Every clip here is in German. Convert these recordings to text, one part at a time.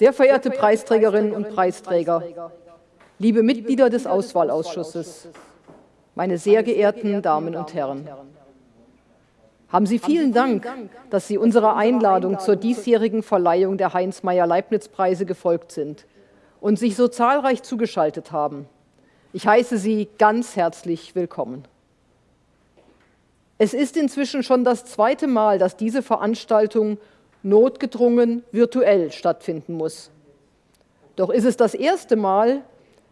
Sehr verehrte Preisträgerinnen und Preisträger, liebe Mitglieder des Auswahlausschusses, meine sehr geehrten Damen und Herren, haben Sie vielen Dank, dass Sie unserer Einladung zur diesjährigen Verleihung der Heinz-Meyer-Leibniz-Preise gefolgt sind und sich so zahlreich zugeschaltet haben. Ich heiße Sie ganz herzlich willkommen. Es ist inzwischen schon das zweite Mal, dass diese Veranstaltung notgedrungen virtuell stattfinden muss. Doch ist es das erste Mal,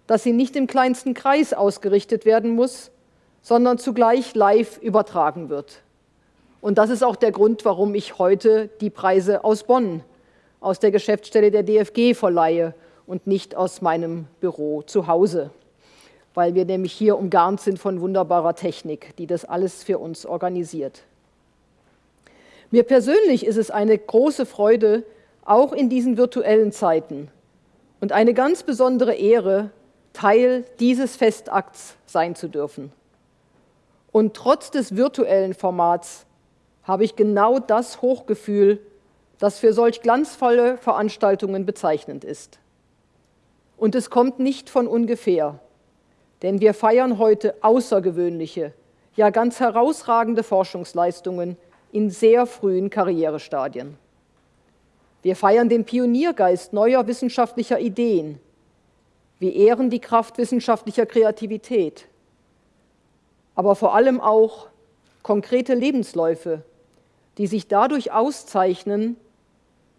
dass sie nicht im kleinsten Kreis ausgerichtet werden muss, sondern zugleich live übertragen wird. Und das ist auch der Grund, warum ich heute die Preise aus Bonn, aus der Geschäftsstelle der DFG verleihe und nicht aus meinem Büro zu Hause, weil wir nämlich hier umgarnt sind von wunderbarer Technik, die das alles für uns organisiert. Mir persönlich ist es eine große Freude, auch in diesen virtuellen Zeiten und eine ganz besondere Ehre, Teil dieses Festakts sein zu dürfen. Und trotz des virtuellen Formats habe ich genau das Hochgefühl, das für solch glanzvolle Veranstaltungen bezeichnend ist. Und es kommt nicht von ungefähr, denn wir feiern heute außergewöhnliche, ja ganz herausragende Forschungsleistungen in sehr frühen Karrierestadien. Wir feiern den Pioniergeist neuer wissenschaftlicher Ideen. Wir ehren die Kraft wissenschaftlicher Kreativität. Aber vor allem auch konkrete Lebensläufe, die sich dadurch auszeichnen,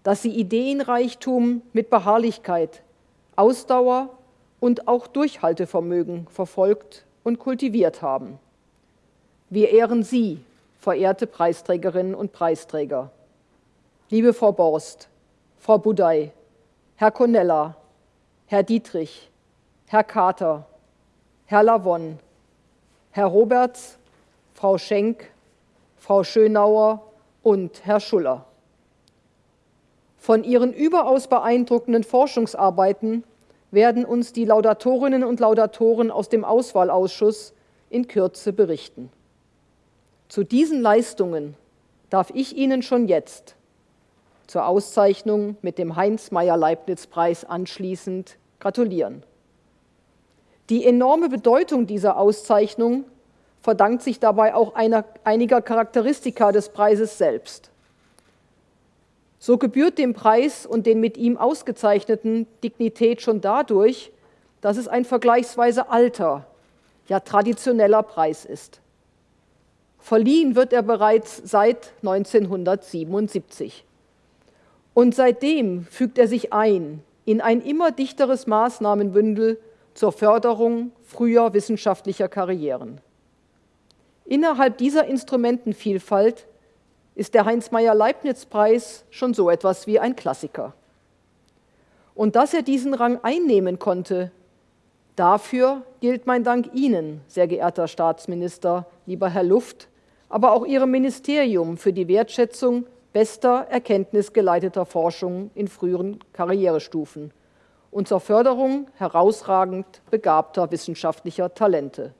dass sie Ideenreichtum mit Beharrlichkeit, Ausdauer und auch Durchhaltevermögen verfolgt und kultiviert haben. Wir ehren Sie, verehrte Preisträgerinnen und Preisträger, liebe Frau Borst, Frau Budey, Herr Conella, Herr Dietrich, Herr Kater, Herr Lavon, Herr Roberts, Frau Schenk, Frau Schönauer und Herr Schuller. Von ihren überaus beeindruckenden Forschungsarbeiten werden uns die Laudatorinnen und Laudatoren aus dem Auswahlausschuss in Kürze berichten. Zu diesen Leistungen darf ich Ihnen schon jetzt zur Auszeichnung mit dem Heinz-Meyer-Leibniz-Preis anschließend gratulieren. Die enorme Bedeutung dieser Auszeichnung verdankt sich dabei auch einer, einiger Charakteristika des Preises selbst. So gebührt dem Preis und den mit ihm ausgezeichneten Dignität schon dadurch, dass es ein vergleichsweise alter, ja traditioneller Preis ist. Verliehen wird er bereits seit 1977. Und seitdem fügt er sich ein in ein immer dichteres Maßnahmenbündel zur Förderung früher wissenschaftlicher Karrieren. Innerhalb dieser Instrumentenvielfalt ist der Heinz-Meyer-Leibniz-Preis schon so etwas wie ein Klassiker. Und dass er diesen Rang einnehmen konnte, dafür gilt mein Dank Ihnen, sehr geehrter Staatsminister, lieber Herr Luft, aber auch Ihrem Ministerium für die Wertschätzung bester erkenntnisgeleiteter Forschung in früheren Karrierestufen und zur Förderung herausragend begabter wissenschaftlicher Talente.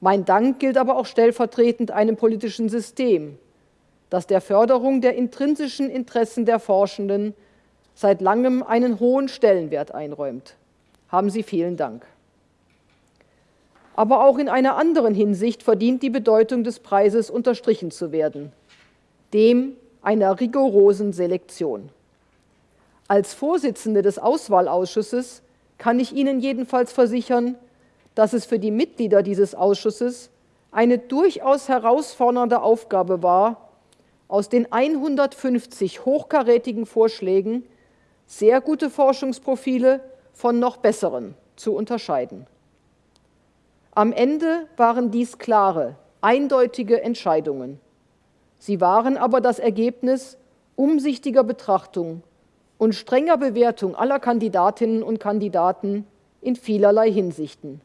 Mein Dank gilt aber auch stellvertretend einem politischen System, das der Förderung der intrinsischen Interessen der Forschenden seit langem einen hohen Stellenwert einräumt. Haben Sie vielen Dank. Aber auch in einer anderen Hinsicht verdient die Bedeutung des Preises unterstrichen zu werden, dem einer rigorosen Selektion. Als Vorsitzende des Auswahlausschusses kann ich Ihnen jedenfalls versichern, dass es für die Mitglieder dieses Ausschusses eine durchaus herausfordernde Aufgabe war, aus den 150 hochkarätigen Vorschlägen sehr gute Forschungsprofile von noch besseren zu unterscheiden. Am Ende waren dies klare, eindeutige Entscheidungen. Sie waren aber das Ergebnis umsichtiger Betrachtung und strenger Bewertung aller Kandidatinnen und Kandidaten in vielerlei Hinsichten.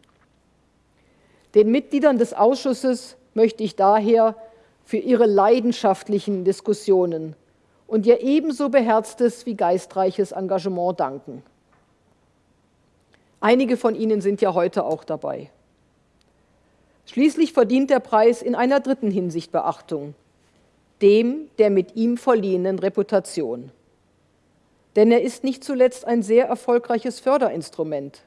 Den Mitgliedern des Ausschusses möchte ich daher für ihre leidenschaftlichen Diskussionen und ihr ebenso beherztes wie geistreiches Engagement danken. Einige von Ihnen sind ja heute auch dabei. Schließlich verdient der Preis in einer dritten Hinsicht Beachtung, dem der mit ihm verliehenen Reputation. denn er ist nicht zuletzt ein sehr erfolgreiches Förderinstrument.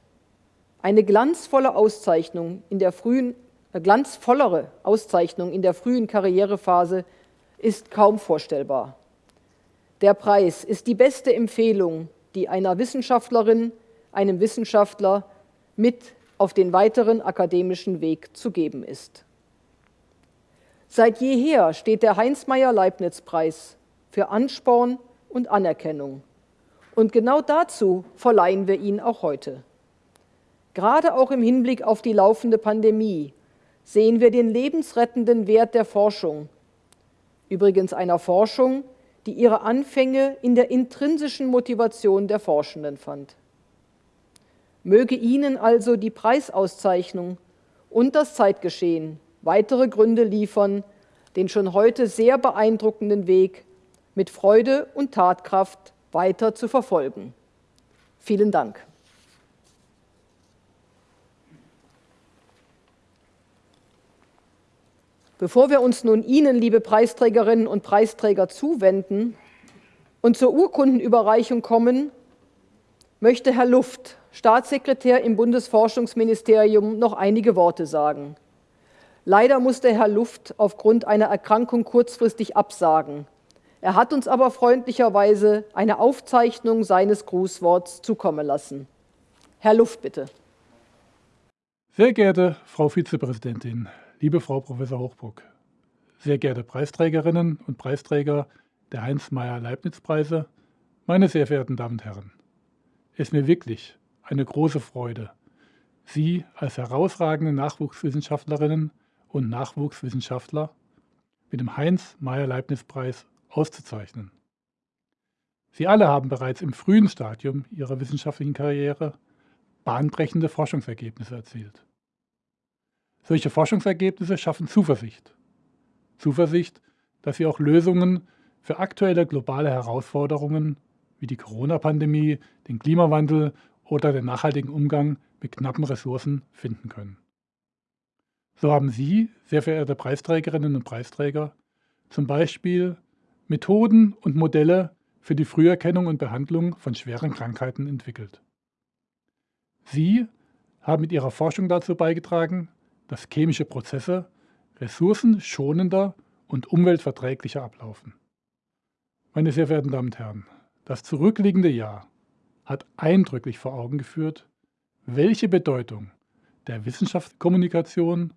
Eine glanzvolle Auszeichnung in der frühen, äh, glanzvollere Auszeichnung in der frühen Karrierephase ist kaum vorstellbar. Der Preis ist die beste Empfehlung, die einer Wissenschaftlerin, einem Wissenschaftler mit auf den weiteren akademischen Weg zu geben ist. Seit jeher steht der Heinz-Meyer-Leibniz-Preis für Ansporn und Anerkennung. Und genau dazu verleihen wir ihn auch heute. Gerade auch im Hinblick auf die laufende Pandemie sehen wir den lebensrettenden Wert der Forschung. Übrigens einer Forschung, die ihre Anfänge in der intrinsischen Motivation der Forschenden fand. Möge Ihnen also die Preisauszeichnung und das Zeitgeschehen weitere Gründe liefern, den schon heute sehr beeindruckenden Weg mit Freude und Tatkraft weiter zu verfolgen. Vielen Dank. Bevor wir uns nun Ihnen, liebe Preisträgerinnen und Preisträger, zuwenden und zur Urkundenüberreichung kommen, möchte Herr Luft, Staatssekretär im Bundesforschungsministerium, noch einige Worte sagen. Leider musste Herr Luft aufgrund einer Erkrankung kurzfristig absagen. Er hat uns aber freundlicherweise eine Aufzeichnung seines Grußworts zukommen lassen. Herr Luft, bitte. Sehr geehrte Frau Vizepräsidentin, liebe Frau Professor Hochbruck, sehr geehrte Preisträgerinnen und Preisträger der Heinz-Meyer-Leibniz-Preise, meine sehr verehrten Damen und Herren, es ist mir wirklich eine große Freude, Sie als herausragende Nachwuchswissenschaftlerinnen und Nachwuchswissenschaftler mit dem Heinz-Meyer-Leibniz-Preis auszuzeichnen. Sie alle haben bereits im frühen Stadium ihrer wissenschaftlichen Karriere bahnbrechende Forschungsergebnisse erzielt. Solche Forschungsergebnisse schaffen Zuversicht. Zuversicht, dass sie auch Lösungen für aktuelle globale Herausforderungen wie die Corona-Pandemie, den Klimawandel oder den nachhaltigen Umgang mit knappen Ressourcen finden können. So haben Sie, sehr verehrte Preisträgerinnen und Preisträger, zum Beispiel Methoden und Modelle für die Früherkennung und Behandlung von schweren Krankheiten entwickelt. Sie haben mit ihrer Forschung dazu beigetragen, dass chemische Prozesse ressourcenschonender und umweltverträglicher ablaufen. Meine sehr verehrten Damen und Herren, das zurückliegende Jahr hat eindrücklich vor Augen geführt, welche Bedeutung der Wissenschaftskommunikation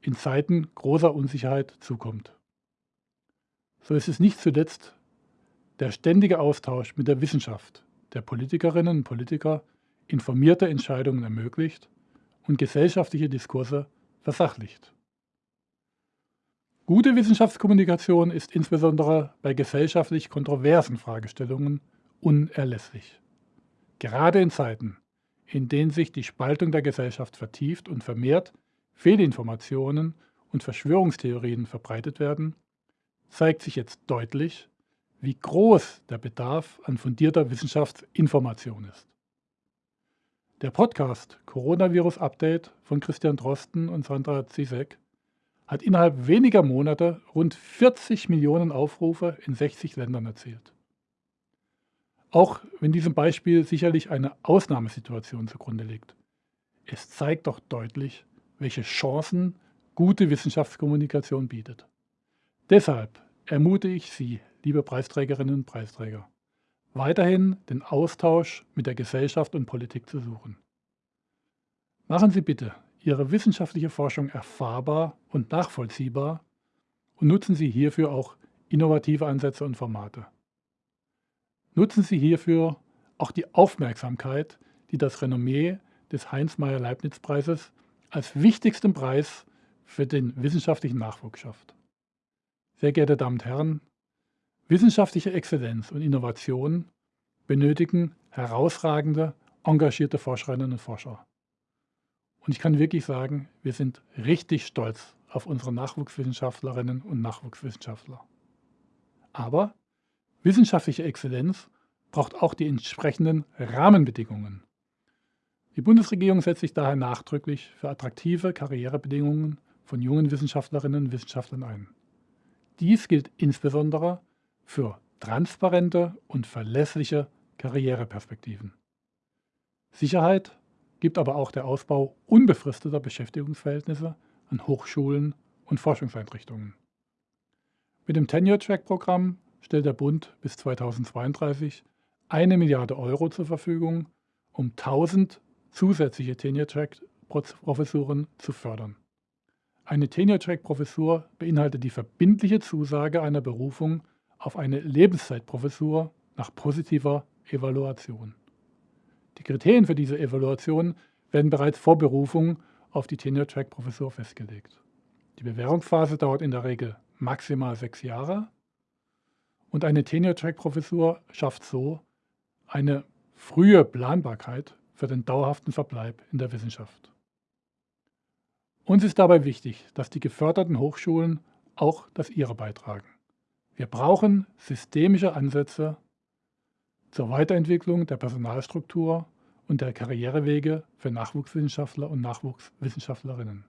in Zeiten großer Unsicherheit zukommt. So ist es nicht zuletzt der ständige Austausch mit der Wissenschaft, der Politikerinnen und Politiker informierte Entscheidungen ermöglicht und gesellschaftliche Diskurse versachlicht. Gute Wissenschaftskommunikation ist insbesondere bei gesellschaftlich kontroversen Fragestellungen unerlässlich. Gerade in Zeiten, in denen sich die Spaltung der Gesellschaft vertieft und vermehrt Fehlinformationen und Verschwörungstheorien verbreitet werden, zeigt sich jetzt deutlich, wie groß der Bedarf an fundierter Wissenschaftsinformation ist. Der Podcast Coronavirus Update von Christian Drosten und Sandra Zizek hat innerhalb weniger Monate rund 40 Millionen Aufrufe in 60 Ländern erzielt. Auch wenn diesem Beispiel sicherlich eine Ausnahmesituation zugrunde liegt. Es zeigt doch deutlich, welche Chancen gute Wissenschaftskommunikation bietet. Deshalb ermute ich Sie, liebe Preisträgerinnen und Preisträger, weiterhin den Austausch mit der Gesellschaft und Politik zu suchen. Machen Sie bitte Ihre wissenschaftliche Forschung erfahrbar und nachvollziehbar und nutzen Sie hierfür auch innovative Ansätze und Formate. Nutzen Sie hierfür auch die Aufmerksamkeit, die das Renommee des Heinz-Meyer-Leibniz-Preises als wichtigsten Preis für den wissenschaftlichen Nachwuchs schafft. Sehr geehrte Damen und Herren, wissenschaftliche Exzellenz und Innovation benötigen herausragende, engagierte Forscherinnen und Forscher. Und ich kann wirklich sagen, wir sind richtig stolz auf unsere Nachwuchswissenschaftlerinnen und Nachwuchswissenschaftler. Aber wissenschaftliche Exzellenz braucht auch die entsprechenden Rahmenbedingungen. Die Bundesregierung setzt sich daher nachdrücklich für attraktive Karrierebedingungen von jungen Wissenschaftlerinnen und Wissenschaftlern ein. Dies gilt insbesondere für transparente und verlässliche Karriereperspektiven. Sicherheit gibt aber auch der Ausbau unbefristeter Beschäftigungsverhältnisse an Hochschulen und Forschungseinrichtungen. Mit dem Tenure-Track-Programm stellt der Bund bis 2032 eine Milliarde Euro zur Verfügung, um 1000 zusätzliche Tenure-Track-Professuren zu fördern. Eine Tenure-Track-Professur beinhaltet die verbindliche Zusage einer Berufung auf eine Lebenszeitprofessur nach positiver Evaluation. Die Kriterien für diese Evaluation werden bereits vor Berufung auf die Tenure-Track-Professur festgelegt. Die Bewährungsphase dauert in der Regel maximal sechs Jahre und eine Tenure-Track-Professur schafft so eine frühe Planbarkeit für den dauerhaften Verbleib in der Wissenschaft. Uns ist dabei wichtig, dass die geförderten Hochschulen auch das ihre beitragen. Wir brauchen systemische Ansätze zur Weiterentwicklung der Personalstruktur und der Karrierewege für Nachwuchswissenschaftler und Nachwuchswissenschaftlerinnen.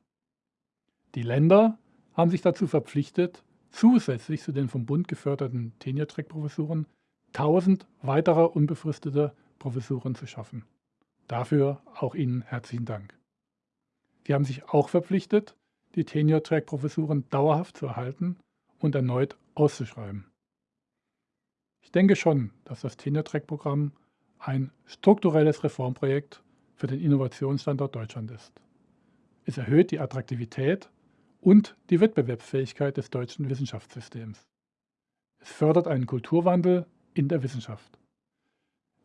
Die Länder haben sich dazu verpflichtet, zusätzlich zu den vom Bund geförderten Tenure-Track-Professuren 1000 weitere unbefristete Professuren zu schaffen. Dafür auch Ihnen herzlichen Dank. Sie haben sich auch verpflichtet, die Tenure-Track-Professuren dauerhaft zu erhalten und erneut auszuschreiben. Ich denke schon, dass das Tenure-Track-Programm ein strukturelles Reformprojekt für den Innovationsstandort Deutschland ist. Es erhöht die Attraktivität und die Wettbewerbsfähigkeit des deutschen Wissenschaftssystems. Es fördert einen Kulturwandel in der Wissenschaft.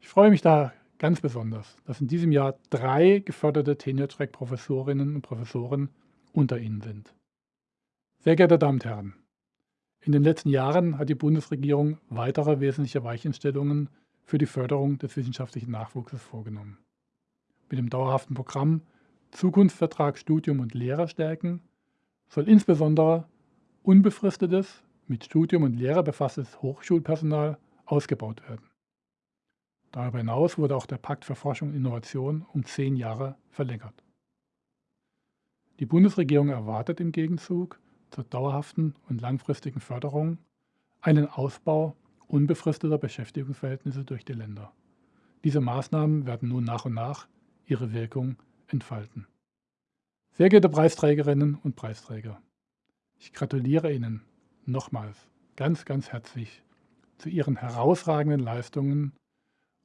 Ich freue mich da ganz besonders, dass in diesem Jahr drei geförderte Tenure-Track-Professorinnen und Professoren unter Ihnen sind. Sehr geehrte Damen und Herren, in den letzten Jahren hat die Bundesregierung weitere wesentliche Weichenstellungen für die Förderung des wissenschaftlichen Nachwuchses vorgenommen. Mit dem dauerhaften Programm Zukunftsvertrag Studium und Lehrer stärken soll insbesondere unbefristetes, mit Studium und Lehre befasstes Hochschulpersonal ausgebaut werden. Darüber hinaus wurde auch der Pakt für Forschung und Innovation um zehn Jahre verlängert. Die Bundesregierung erwartet im Gegenzug zur dauerhaften und langfristigen Förderung einen Ausbau unbefristeter Beschäftigungsverhältnisse durch die Länder. Diese Maßnahmen werden nun nach und nach ihre Wirkung entfalten. Sehr geehrte Preisträgerinnen und Preisträger, ich gratuliere Ihnen nochmals ganz, ganz herzlich zu Ihren herausragenden Leistungen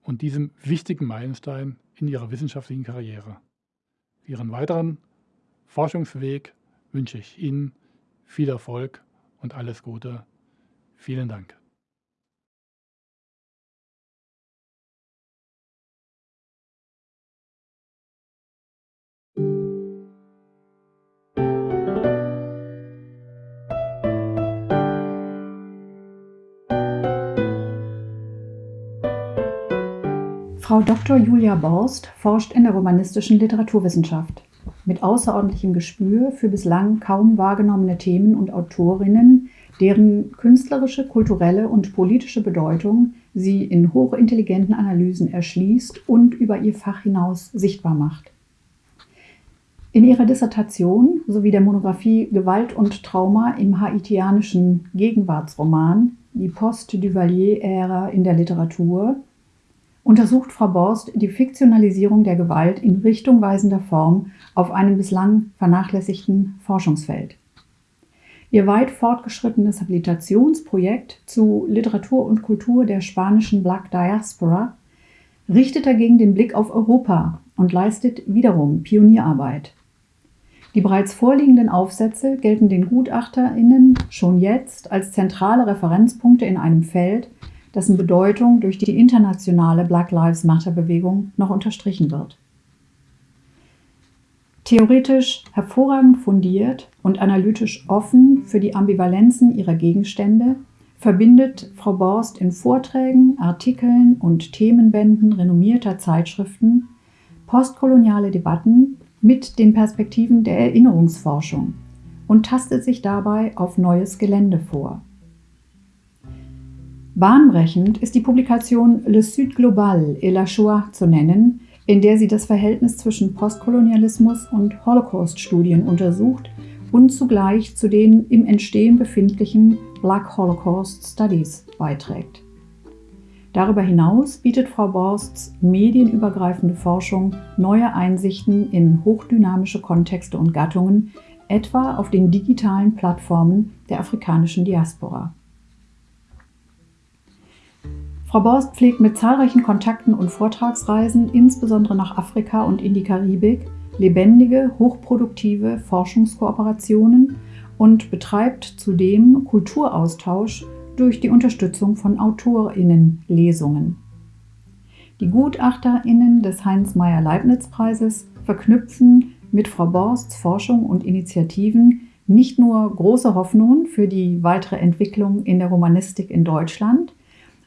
und diesem wichtigen Meilenstein in Ihrer wissenschaftlichen Karriere. Für Ihren weiteren Forschungsweg wünsche ich Ihnen viel Erfolg und alles Gute. Vielen Dank. Frau Dr. Julia Borst forscht in der romanistischen Literaturwissenschaft. Mit außerordentlichem Gespür für bislang kaum wahrgenommene Themen und Autorinnen, deren künstlerische, kulturelle und politische Bedeutung sie in hochintelligenten Analysen erschließt und über ihr Fach hinaus sichtbar macht. In ihrer Dissertation sowie der Monographie Gewalt und Trauma im haitianischen Gegenwartsroman Die Post-Duvalier-Ära in der Literatur untersucht Frau Borst die Fiktionalisierung der Gewalt in richtungweisender Form auf einem bislang vernachlässigten Forschungsfeld. Ihr weit fortgeschrittenes Habilitationsprojekt zu Literatur und Kultur der spanischen Black Diaspora richtet dagegen den Blick auf Europa und leistet wiederum Pionierarbeit. Die bereits vorliegenden Aufsätze gelten den GutachterInnen schon jetzt als zentrale Referenzpunkte in einem Feld, dessen Bedeutung durch die internationale Black Lives Matter-Bewegung noch unterstrichen wird. Theoretisch hervorragend fundiert und analytisch offen für die Ambivalenzen ihrer Gegenstände verbindet Frau Borst in Vorträgen, Artikeln und Themenbänden renommierter Zeitschriften postkoloniale Debatten mit den Perspektiven der Erinnerungsforschung und tastet sich dabei auf neues Gelände vor. Bahnbrechend ist die Publikation Le Sud Global et la Shoah zu nennen, in der sie das Verhältnis zwischen Postkolonialismus und Holocaust-Studien untersucht und zugleich zu den im Entstehen befindlichen Black Holocaust Studies beiträgt. Darüber hinaus bietet Frau Borsts medienübergreifende Forschung neue Einsichten in hochdynamische Kontexte und Gattungen, etwa auf den digitalen Plattformen der afrikanischen Diaspora. Frau Borst pflegt mit zahlreichen Kontakten und Vortragsreisen, insbesondere nach Afrika und in die Karibik, lebendige, hochproduktive Forschungskooperationen und betreibt zudem Kulturaustausch durch die Unterstützung von AutorInnen-Lesungen. Die GutachterInnen des Heinz-Meyer-Leibniz-Preises verknüpfen mit Frau Borsts Forschung und Initiativen nicht nur große Hoffnungen für die weitere Entwicklung in der Romanistik in Deutschland,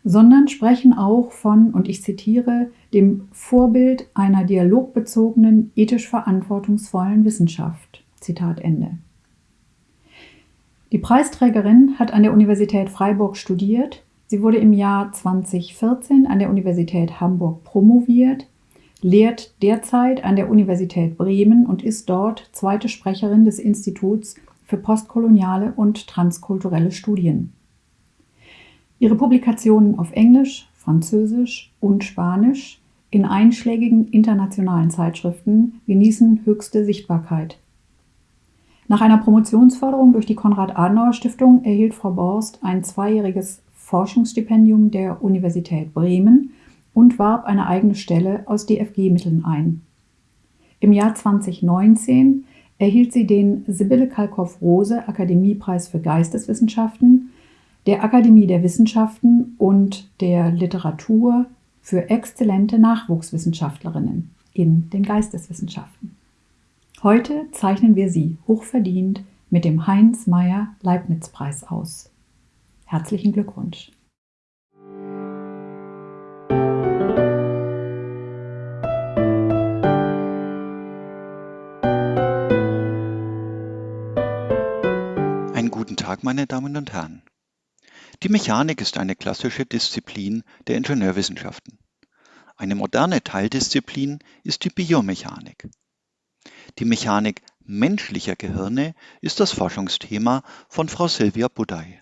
sondern sprechen auch von, und ich zitiere, dem Vorbild einer dialogbezogenen, ethisch verantwortungsvollen Wissenschaft. Zitat Ende. Die Preisträgerin hat an der Universität Freiburg studiert. Sie wurde im Jahr 2014 an der Universität Hamburg promoviert, lehrt derzeit an der Universität Bremen und ist dort zweite Sprecherin des Instituts für postkoloniale und transkulturelle Studien. Ihre Publikationen auf Englisch, Französisch und Spanisch in einschlägigen internationalen Zeitschriften genießen höchste Sichtbarkeit. Nach einer Promotionsförderung durch die Konrad-Adenauer-Stiftung erhielt Frau Borst ein zweijähriges Forschungsstipendium der Universität Bremen und warb eine eigene Stelle aus DFG-Mitteln ein. Im Jahr 2019 erhielt sie den Sibylle Kalkow-Rose Akademiepreis für Geisteswissenschaften der Akademie der Wissenschaften und der Literatur für exzellente Nachwuchswissenschaftlerinnen in den Geisteswissenschaften. Heute zeichnen wir sie hochverdient mit dem Heinz Meyer Leibniz Preis aus. Herzlichen Glückwunsch! Einen guten Tag, meine Damen und Herren. Die Mechanik ist eine klassische Disziplin der Ingenieurwissenschaften. Eine moderne Teildisziplin ist die Biomechanik. Die Mechanik menschlicher Gehirne ist das Forschungsthema von Frau Silvia Budai.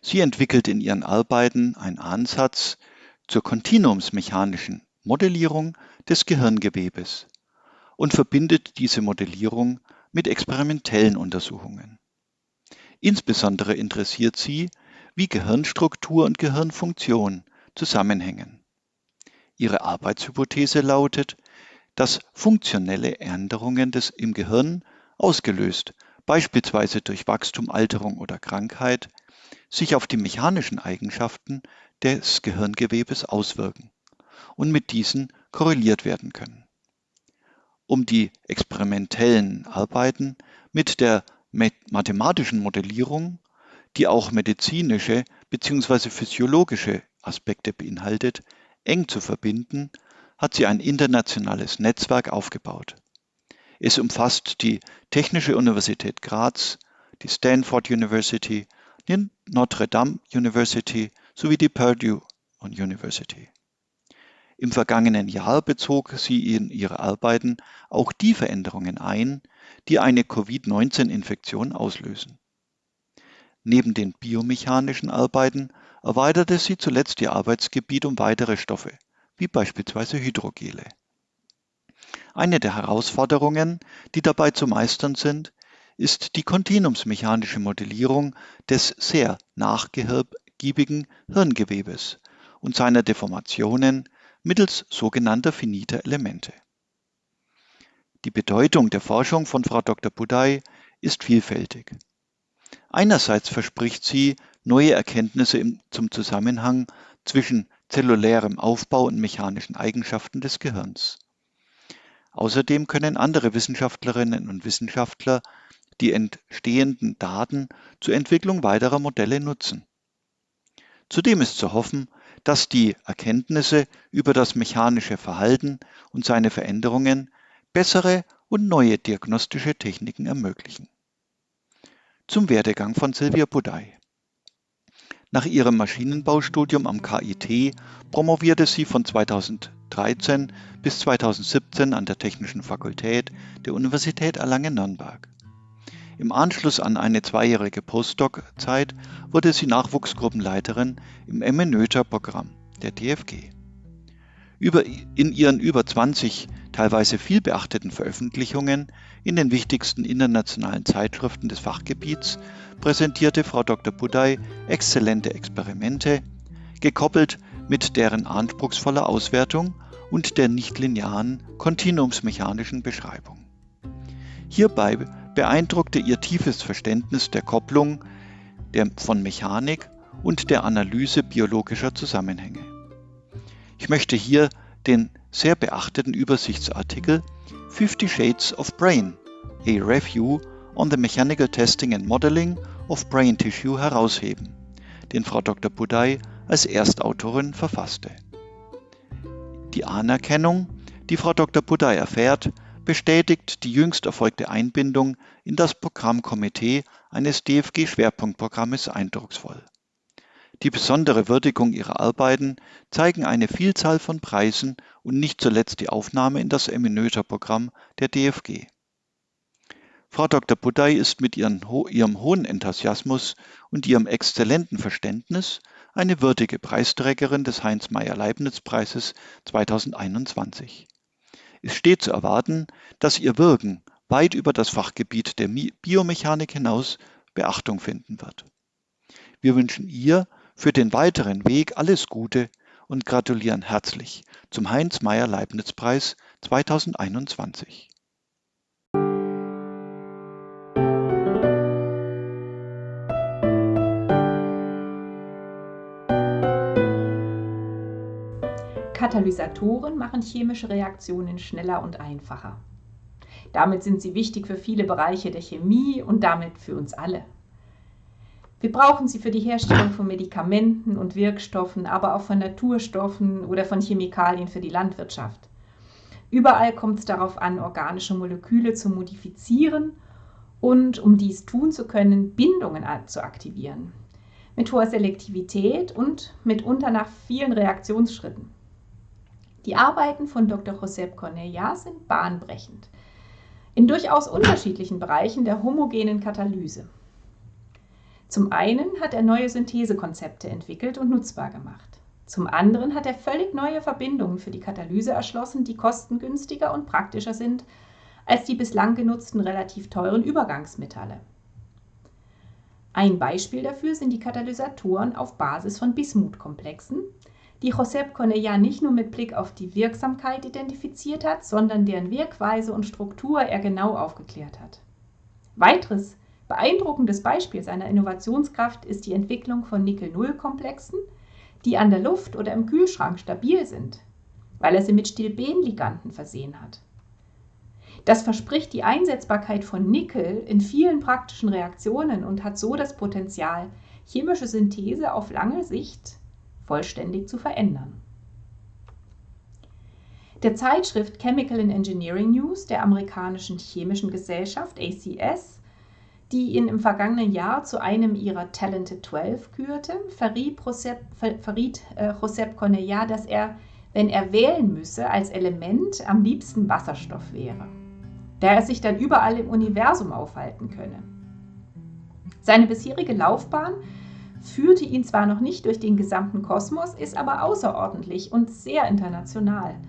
Sie entwickelt in ihren Arbeiten einen Ansatz zur kontinuumsmechanischen Modellierung des Gehirngewebes und verbindet diese Modellierung mit experimentellen Untersuchungen. Insbesondere interessiert sie wie Gehirnstruktur und Gehirnfunktion zusammenhängen. Ihre Arbeitshypothese lautet, dass funktionelle Änderungen des, im Gehirn, ausgelöst beispielsweise durch Wachstum, Alterung oder Krankheit, sich auf die mechanischen Eigenschaften des Gehirngewebes auswirken und mit diesen korreliert werden können. Um die experimentellen Arbeiten mit der mathematischen Modellierung die auch medizinische bzw. physiologische Aspekte beinhaltet, eng zu verbinden, hat sie ein internationales Netzwerk aufgebaut. Es umfasst die Technische Universität Graz, die Stanford University, die Notre Dame University sowie die Purdue University. Im vergangenen Jahr bezog sie in ihre Arbeiten auch die Veränderungen ein, die eine Covid-19-Infektion auslösen. Neben den biomechanischen Arbeiten erweiterte sie zuletzt ihr Arbeitsgebiet um weitere Stoffe, wie beispielsweise Hydrogele. Eine der Herausforderungen, die dabei zu meistern sind, ist die kontinuumsmechanische Modellierung des sehr nachgiebigen Hirngewebes und seiner Deformationen mittels sogenannter finiter Elemente. Die Bedeutung der Forschung von Frau Dr. Budai ist vielfältig. Einerseits verspricht sie neue Erkenntnisse zum Zusammenhang zwischen zellulärem Aufbau und mechanischen Eigenschaften des Gehirns. Außerdem können andere Wissenschaftlerinnen und Wissenschaftler die entstehenden Daten zur Entwicklung weiterer Modelle nutzen. Zudem ist zu hoffen, dass die Erkenntnisse über das mechanische Verhalten und seine Veränderungen bessere und neue diagnostische Techniken ermöglichen. Zum Werdegang von Silvia Budai. Nach ihrem Maschinenbaustudium am KIT promovierte sie von 2013 bis 2017 an der Technischen Fakultät der Universität Erlangen-Nürnberg. Im Anschluss an eine zweijährige Postdoc-Zeit wurde sie Nachwuchsgruppenleiterin im MNÖTER-Programm der DFG. Über, in ihren über 20 teilweise viel beachteten Veröffentlichungen in den wichtigsten internationalen Zeitschriften des Fachgebiets präsentierte Frau Dr. Budai exzellente Experimente, gekoppelt mit deren anspruchsvoller Auswertung und der nichtlinearen kontinuumsmechanischen Beschreibung. Hierbei beeindruckte ihr tiefes Verständnis der Kopplung der, von Mechanik und der Analyse biologischer Zusammenhänge. Ich möchte hier den sehr beachteten Übersichtsartikel 50 Shades of Brain, a Review on the Mechanical Testing and Modeling of Brain Tissue herausheben, den Frau Dr. Budai als Erstautorin verfasste. Die Anerkennung, die Frau Dr. Budai erfährt, bestätigt die jüngst erfolgte Einbindung in das Programmkomitee eines DFG-Schwerpunktprogrammes eindrucksvoll. Die besondere Würdigung ihrer Arbeiten zeigen eine Vielzahl von Preisen und nicht zuletzt die Aufnahme in das Eminöter-Programm der DFG. Frau Dr. Budai ist mit ihren, ihrem hohen Enthusiasmus und ihrem exzellenten Verständnis eine würdige Preisträgerin des Heinz-Meyer-Leibniz-Preises 2021. Es steht zu erwarten, dass ihr Wirken weit über das Fachgebiet der Biomechanik hinaus Beachtung finden wird. Wir wünschen ihr für den weiteren Weg alles Gute und gratulieren herzlich zum Heinz-Meyer-Leibniz-Preis 2021. Katalysatoren machen chemische Reaktionen schneller und einfacher. Damit sind sie wichtig für viele Bereiche der Chemie und damit für uns alle. Wir brauchen sie für die Herstellung von Medikamenten und Wirkstoffen, aber auch von Naturstoffen oder von Chemikalien für die Landwirtschaft. Überall kommt es darauf an, organische Moleküle zu modifizieren und, um dies tun zu können, Bindungen zu aktivieren. Mit hoher Selektivität und mitunter nach vielen Reaktionsschritten. Die Arbeiten von Dr. Josep Cornellà sind bahnbrechend. In durchaus unterschiedlichen Bereichen der homogenen Katalyse. Zum einen hat er neue Synthesekonzepte entwickelt und nutzbar gemacht. Zum anderen hat er völlig neue Verbindungen für die Katalyse erschlossen, die kostengünstiger und praktischer sind als die bislang genutzten relativ teuren Übergangsmetalle. Ein Beispiel dafür sind die Katalysatoren auf Basis von Bismutkomplexen, die Josep Cornellà nicht nur mit Blick auf die Wirksamkeit identifiziert hat, sondern deren Wirkweise und Struktur er genau aufgeklärt hat. Weiteres Beeindruckendes Beispiel seiner Innovationskraft ist die Entwicklung von Nickel-0-Komplexen, die an der Luft oder im Kühlschrank stabil sind, weil er sie mit Stilbenliganden versehen hat. Das verspricht die Einsetzbarkeit von Nickel in vielen praktischen Reaktionen und hat so das Potenzial, chemische Synthese auf lange Sicht vollständig zu verändern. Der Zeitschrift Chemical and Engineering News der amerikanischen chemischen Gesellschaft ACS die ihn im vergangenen Jahr zu einem ihrer Talented 12 kürte, verriet Josep, verriet, äh, Josep Cornellà, dass er, wenn er wählen müsse, als Element am liebsten Wasserstoff wäre, da er sich dann überall im Universum aufhalten könne. Seine bisherige Laufbahn führte ihn zwar noch nicht durch den gesamten Kosmos, ist aber außerordentlich und sehr international –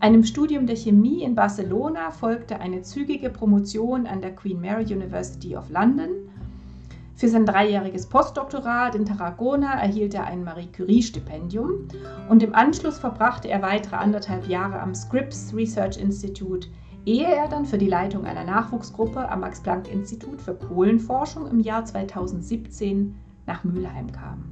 einem Studium der Chemie in Barcelona folgte eine zügige Promotion an der Queen Mary University of London. Für sein dreijähriges Postdoktorat in Tarragona erhielt er ein Marie Curie-Stipendium und im Anschluss verbrachte er weitere anderthalb Jahre am Scripps Research Institute, ehe er dann für die Leitung einer Nachwuchsgruppe am Max-Planck-Institut für Kohlenforschung im Jahr 2017 nach Mülheim kam.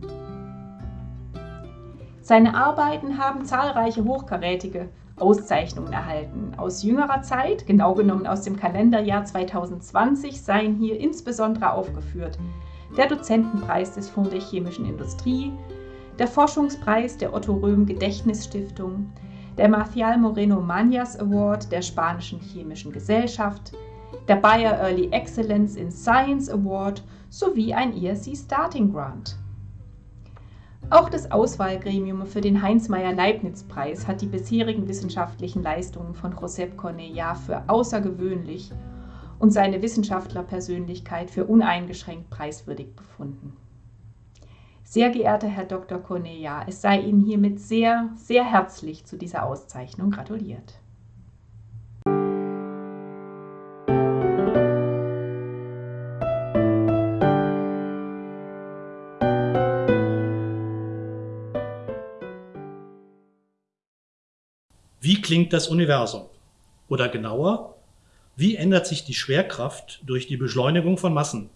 Seine Arbeiten haben zahlreiche hochkarätige Auszeichnungen erhalten. Aus jüngerer Zeit, genau genommen aus dem Kalenderjahr 2020, seien hier insbesondere aufgeführt der Dozentenpreis des Fonds der chemischen Industrie, der Forschungspreis der Otto Röhm Gedächtnisstiftung, der Marcial Moreno Mañas Award der Spanischen Chemischen Gesellschaft, der Bayer Early Excellence in Science Award sowie ein ESC Starting Grant. Auch das Auswahlgremium für den Heinz-Meyer-Leibniz-Preis hat die bisherigen wissenschaftlichen Leistungen von Josep Cornellà für außergewöhnlich und seine Wissenschaftlerpersönlichkeit für uneingeschränkt preiswürdig befunden. Sehr geehrter Herr Dr. Cornelia, es sei Ihnen hiermit sehr, sehr herzlich zu dieser Auszeichnung gratuliert. Wie klingt das Universum? Oder genauer, wie ändert sich die Schwerkraft durch die Beschleunigung von Massen?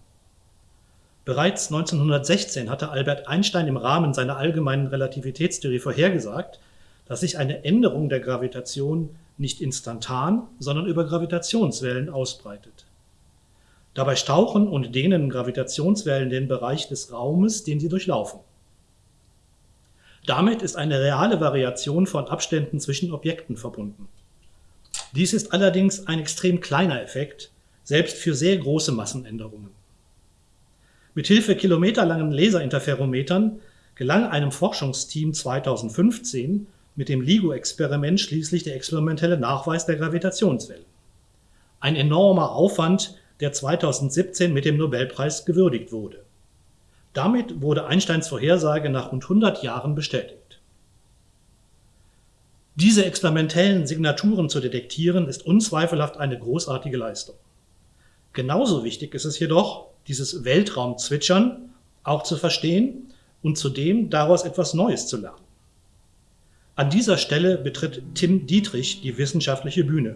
Bereits 1916 hatte Albert Einstein im Rahmen seiner allgemeinen Relativitätstheorie vorhergesagt, dass sich eine Änderung der Gravitation nicht instantan, sondern über Gravitationswellen ausbreitet. Dabei stauchen und dehnen Gravitationswellen den Bereich des Raumes, den sie durchlaufen. Damit ist eine reale Variation von Abständen zwischen Objekten verbunden. Dies ist allerdings ein extrem kleiner Effekt, selbst für sehr große Massenänderungen. Mithilfe kilometerlangen Laserinterferometern gelang einem Forschungsteam 2015 mit dem LIGO-Experiment schließlich der experimentelle Nachweis der Gravitationswellen. Ein enormer Aufwand, der 2017 mit dem Nobelpreis gewürdigt wurde. Damit wurde Einsteins Vorhersage nach rund 100 Jahren bestätigt. Diese experimentellen Signaturen zu detektieren, ist unzweifelhaft eine großartige Leistung. Genauso wichtig ist es jedoch, dieses Weltraumzwitschern auch zu verstehen und zudem daraus etwas Neues zu lernen. An dieser Stelle betritt Tim Dietrich die wissenschaftliche Bühne.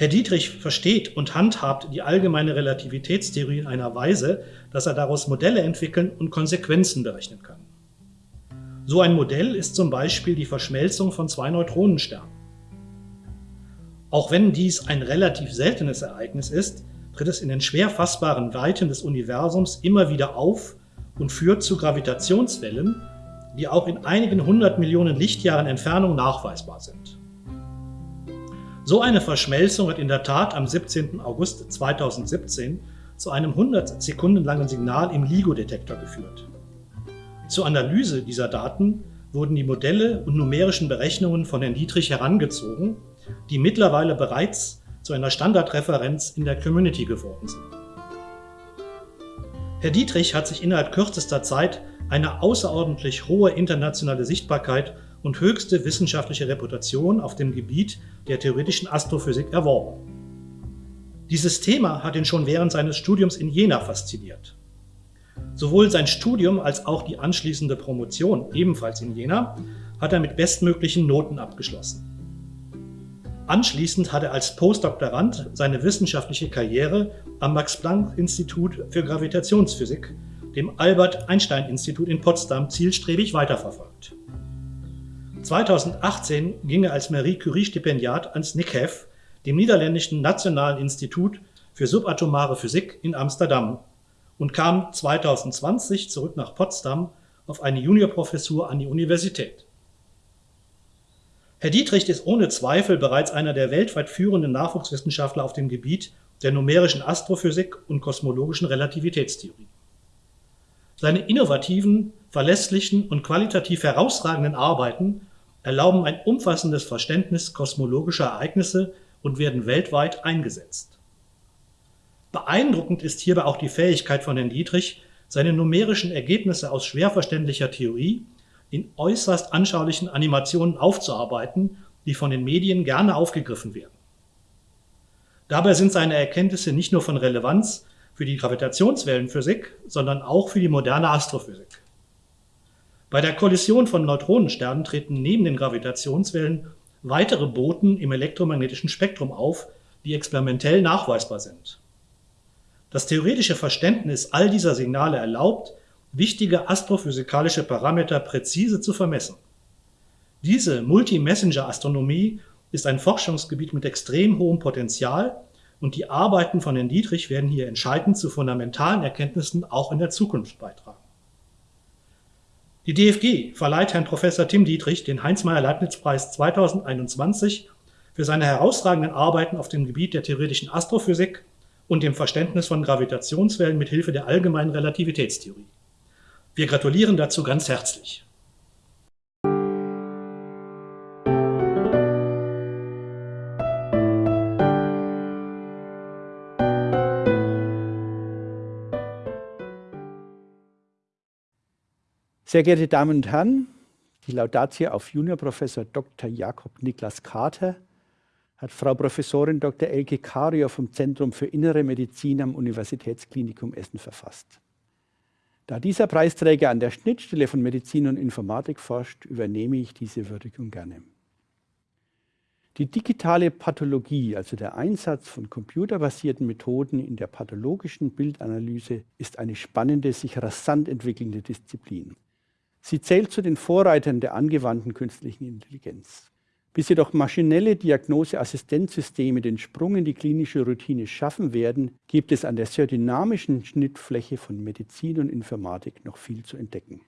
Herr Dietrich versteht und handhabt die allgemeine Relativitätstheorie in einer Weise, dass er daraus Modelle entwickeln und Konsequenzen berechnen kann. So ein Modell ist zum Beispiel die Verschmelzung von zwei Neutronensternen. Auch wenn dies ein relativ seltenes Ereignis ist, tritt es in den schwer fassbaren Weiten des Universums immer wieder auf und führt zu Gravitationswellen, die auch in einigen hundert Millionen Lichtjahren Entfernung nachweisbar sind. So eine Verschmelzung hat in der Tat am 17. August 2017 zu einem 100 Sekunden langen Signal im LIGO-Detektor geführt. Zur Analyse dieser Daten wurden die Modelle und numerischen Berechnungen von Herrn Dietrich herangezogen, die mittlerweile bereits zu einer Standardreferenz in der Community geworden sind. Herr Dietrich hat sich innerhalb kürzester Zeit eine außerordentlich hohe internationale Sichtbarkeit und höchste wissenschaftliche Reputation auf dem Gebiet der theoretischen Astrophysik erworben. Dieses Thema hat ihn schon während seines Studiums in Jena fasziniert. Sowohl sein Studium als auch die anschließende Promotion, ebenfalls in Jena, hat er mit bestmöglichen Noten abgeschlossen. Anschließend hat er als Postdoktorand seine wissenschaftliche Karriere am Max-Planck-Institut für Gravitationsphysik, dem Albert-Einstein-Institut in Potsdam, zielstrebig weiterverfolgt. 2018 ging er als Marie Curie-Stipendiat ans NICHEF, dem Niederländischen Nationalen Institut für subatomare Physik in Amsterdam, und kam 2020 zurück nach Potsdam auf eine Juniorprofessur an die Universität. Herr Dietrich ist ohne Zweifel bereits einer der weltweit führenden Nachwuchswissenschaftler auf dem Gebiet der numerischen Astrophysik und kosmologischen Relativitätstheorie. Seine innovativen, verlässlichen und qualitativ herausragenden Arbeiten erlauben ein umfassendes Verständnis kosmologischer Ereignisse und werden weltweit eingesetzt. Beeindruckend ist hierbei auch die Fähigkeit von Herrn Dietrich, seine numerischen Ergebnisse aus schwer verständlicher Theorie in äußerst anschaulichen Animationen aufzuarbeiten, die von den Medien gerne aufgegriffen werden. Dabei sind seine Erkenntnisse nicht nur von Relevanz für die Gravitationswellenphysik, sondern auch für die moderne Astrophysik. Bei der Kollision von Neutronensternen treten neben den Gravitationswellen weitere Boten im elektromagnetischen Spektrum auf, die experimentell nachweisbar sind. Das theoretische Verständnis all dieser Signale erlaubt, wichtige astrophysikalische Parameter präzise zu vermessen. Diese Multi-Messenger-Astronomie ist ein Forschungsgebiet mit extrem hohem Potenzial und die Arbeiten von Herrn Dietrich werden hier entscheidend zu fundamentalen Erkenntnissen auch in der Zukunft beitragen. Die DFG verleiht Herrn Professor Tim Dietrich den Heinz-Meyer-Leibniz-Preis 2021 für seine herausragenden Arbeiten auf dem Gebiet der theoretischen Astrophysik und dem Verständnis von Gravitationswellen mit Hilfe der allgemeinen Relativitätstheorie. Wir gratulieren dazu ganz herzlich. Sehr geehrte Damen und Herren, die Laudatio auf Juniorprofessor Dr. Jakob Niklas Kater hat Frau Professorin Dr. Elke Kario vom Zentrum für Innere Medizin am Universitätsklinikum Essen verfasst. Da dieser Preisträger an der Schnittstelle von Medizin und Informatik forscht, übernehme ich diese Würdigung gerne. Die digitale Pathologie, also der Einsatz von computerbasierten Methoden in der pathologischen Bildanalyse, ist eine spannende, sich rasant entwickelnde Disziplin. Sie zählt zu den Vorreitern der angewandten künstlichen Intelligenz. Bis jedoch maschinelle Diagnoseassistenzsysteme den Sprung in die klinische Routine schaffen werden, gibt es an der sehr dynamischen Schnittfläche von Medizin und Informatik noch viel zu entdecken.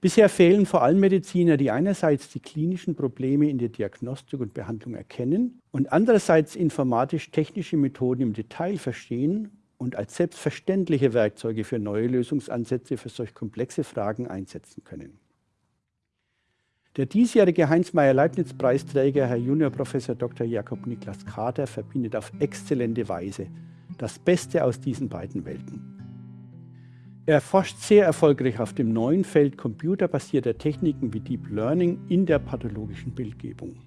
Bisher fehlen vor allem Mediziner, die einerseits die klinischen Probleme in der Diagnostik und Behandlung erkennen und andererseits informatisch-technische Methoden im Detail verstehen und als selbstverständliche Werkzeuge für neue Lösungsansätze für solch komplexe Fragen einsetzen können. Der diesjährige Heinz-Meyer-Leibniz-Preisträger, Herr Juniorprofessor Dr. Jakob Niklas Kater, verbindet auf exzellente Weise das Beste aus diesen beiden Welten. Er forscht sehr erfolgreich auf dem neuen Feld computerbasierter Techniken wie Deep Learning in der pathologischen Bildgebung.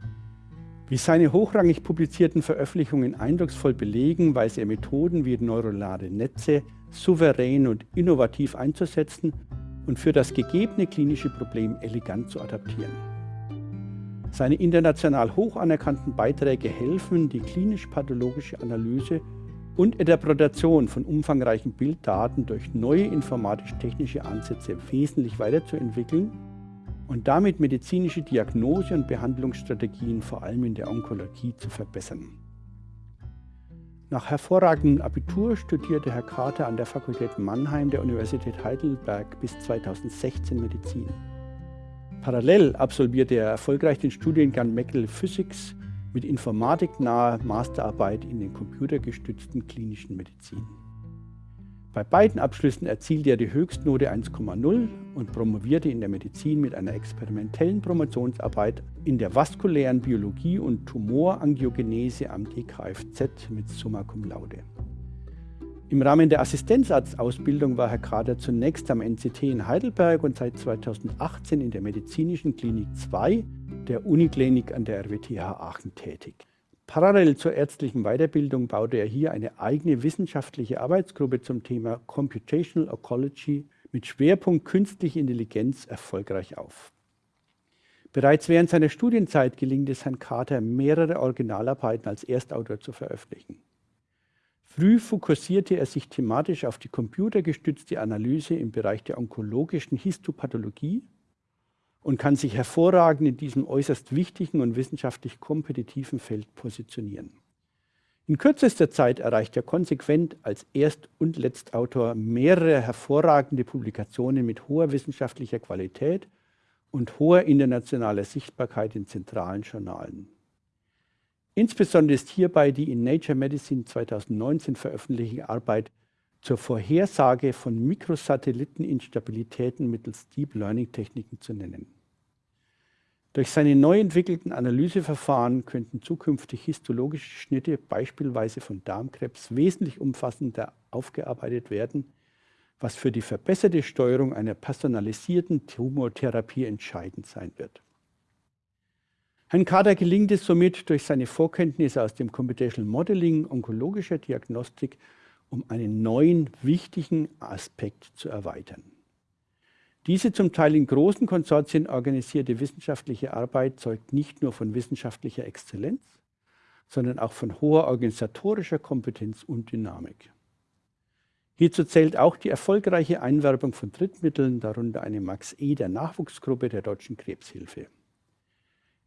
Wie seine hochrangig publizierten Veröffentlichungen eindrucksvoll belegen, weiß er Methoden wie neuronale Netze souverän und innovativ einzusetzen und für das gegebene klinische Problem elegant zu adaptieren. Seine international hoch anerkannten Beiträge helfen, die klinisch-pathologische Analyse und Interpretation von umfangreichen Bilddaten durch neue informatisch-technische Ansätze wesentlich weiterzuentwickeln und damit medizinische Diagnose und Behandlungsstrategien vor allem in der Onkologie zu verbessern. Nach hervorragendem Abitur studierte Herr Carter an der Fakultät Mannheim der Universität Heidelberg bis 2016 Medizin. Parallel absolvierte er erfolgreich den Studiengang Medical Physics mit informatiknaher Masterarbeit in den computergestützten klinischen Medizin. Bei beiden Abschlüssen erzielte er die Höchstnote 1,0 und promovierte in der Medizin mit einer experimentellen Promotionsarbeit in der vaskulären Biologie und Tumorangiogenese am DKFZ mit Summa Cum Laude. Im Rahmen der Assistenzarztausbildung war Herr Kader zunächst am NCT in Heidelberg und seit 2018 in der Medizinischen Klinik 2 der Uniklinik an der RWTH Aachen tätig. Parallel zur ärztlichen Weiterbildung baute er hier eine eigene wissenschaftliche Arbeitsgruppe zum Thema Computational Ecology mit Schwerpunkt künstliche Intelligenz erfolgreich auf. Bereits während seiner Studienzeit gelingt es Herrn Carter, mehrere Originalarbeiten als Erstautor zu veröffentlichen. Früh fokussierte er sich thematisch auf die computergestützte Analyse im Bereich der onkologischen Histopathologie und kann sich hervorragend in diesem äußerst wichtigen und wissenschaftlich kompetitiven Feld positionieren. In kürzester Zeit erreicht er konsequent als Erst- und Letztautor mehrere hervorragende Publikationen mit hoher wissenschaftlicher Qualität und hoher internationaler Sichtbarkeit in zentralen Journalen. Insbesondere ist hierbei die in Nature Medicine 2019 veröffentlichte Arbeit zur Vorhersage von Mikrosatelliteninstabilitäten mittels Deep Learning Techniken zu nennen. Durch seine neu entwickelten Analyseverfahren könnten zukünftig histologische Schnitte beispielsweise von Darmkrebs wesentlich umfassender aufgearbeitet werden, was für die verbesserte Steuerung einer personalisierten Tumortherapie entscheidend sein wird. Herrn Kader gelingt es somit durch seine Vorkenntnisse aus dem Computational Modeling onkologischer Diagnostik, um einen neuen, wichtigen Aspekt zu erweitern. Diese zum Teil in großen Konsortien organisierte wissenschaftliche Arbeit zeugt nicht nur von wissenschaftlicher Exzellenz, sondern auch von hoher organisatorischer Kompetenz und Dynamik. Hierzu zählt auch die erfolgreiche Einwerbung von Drittmitteln, darunter eine Max E. der Nachwuchsgruppe der Deutschen Krebshilfe.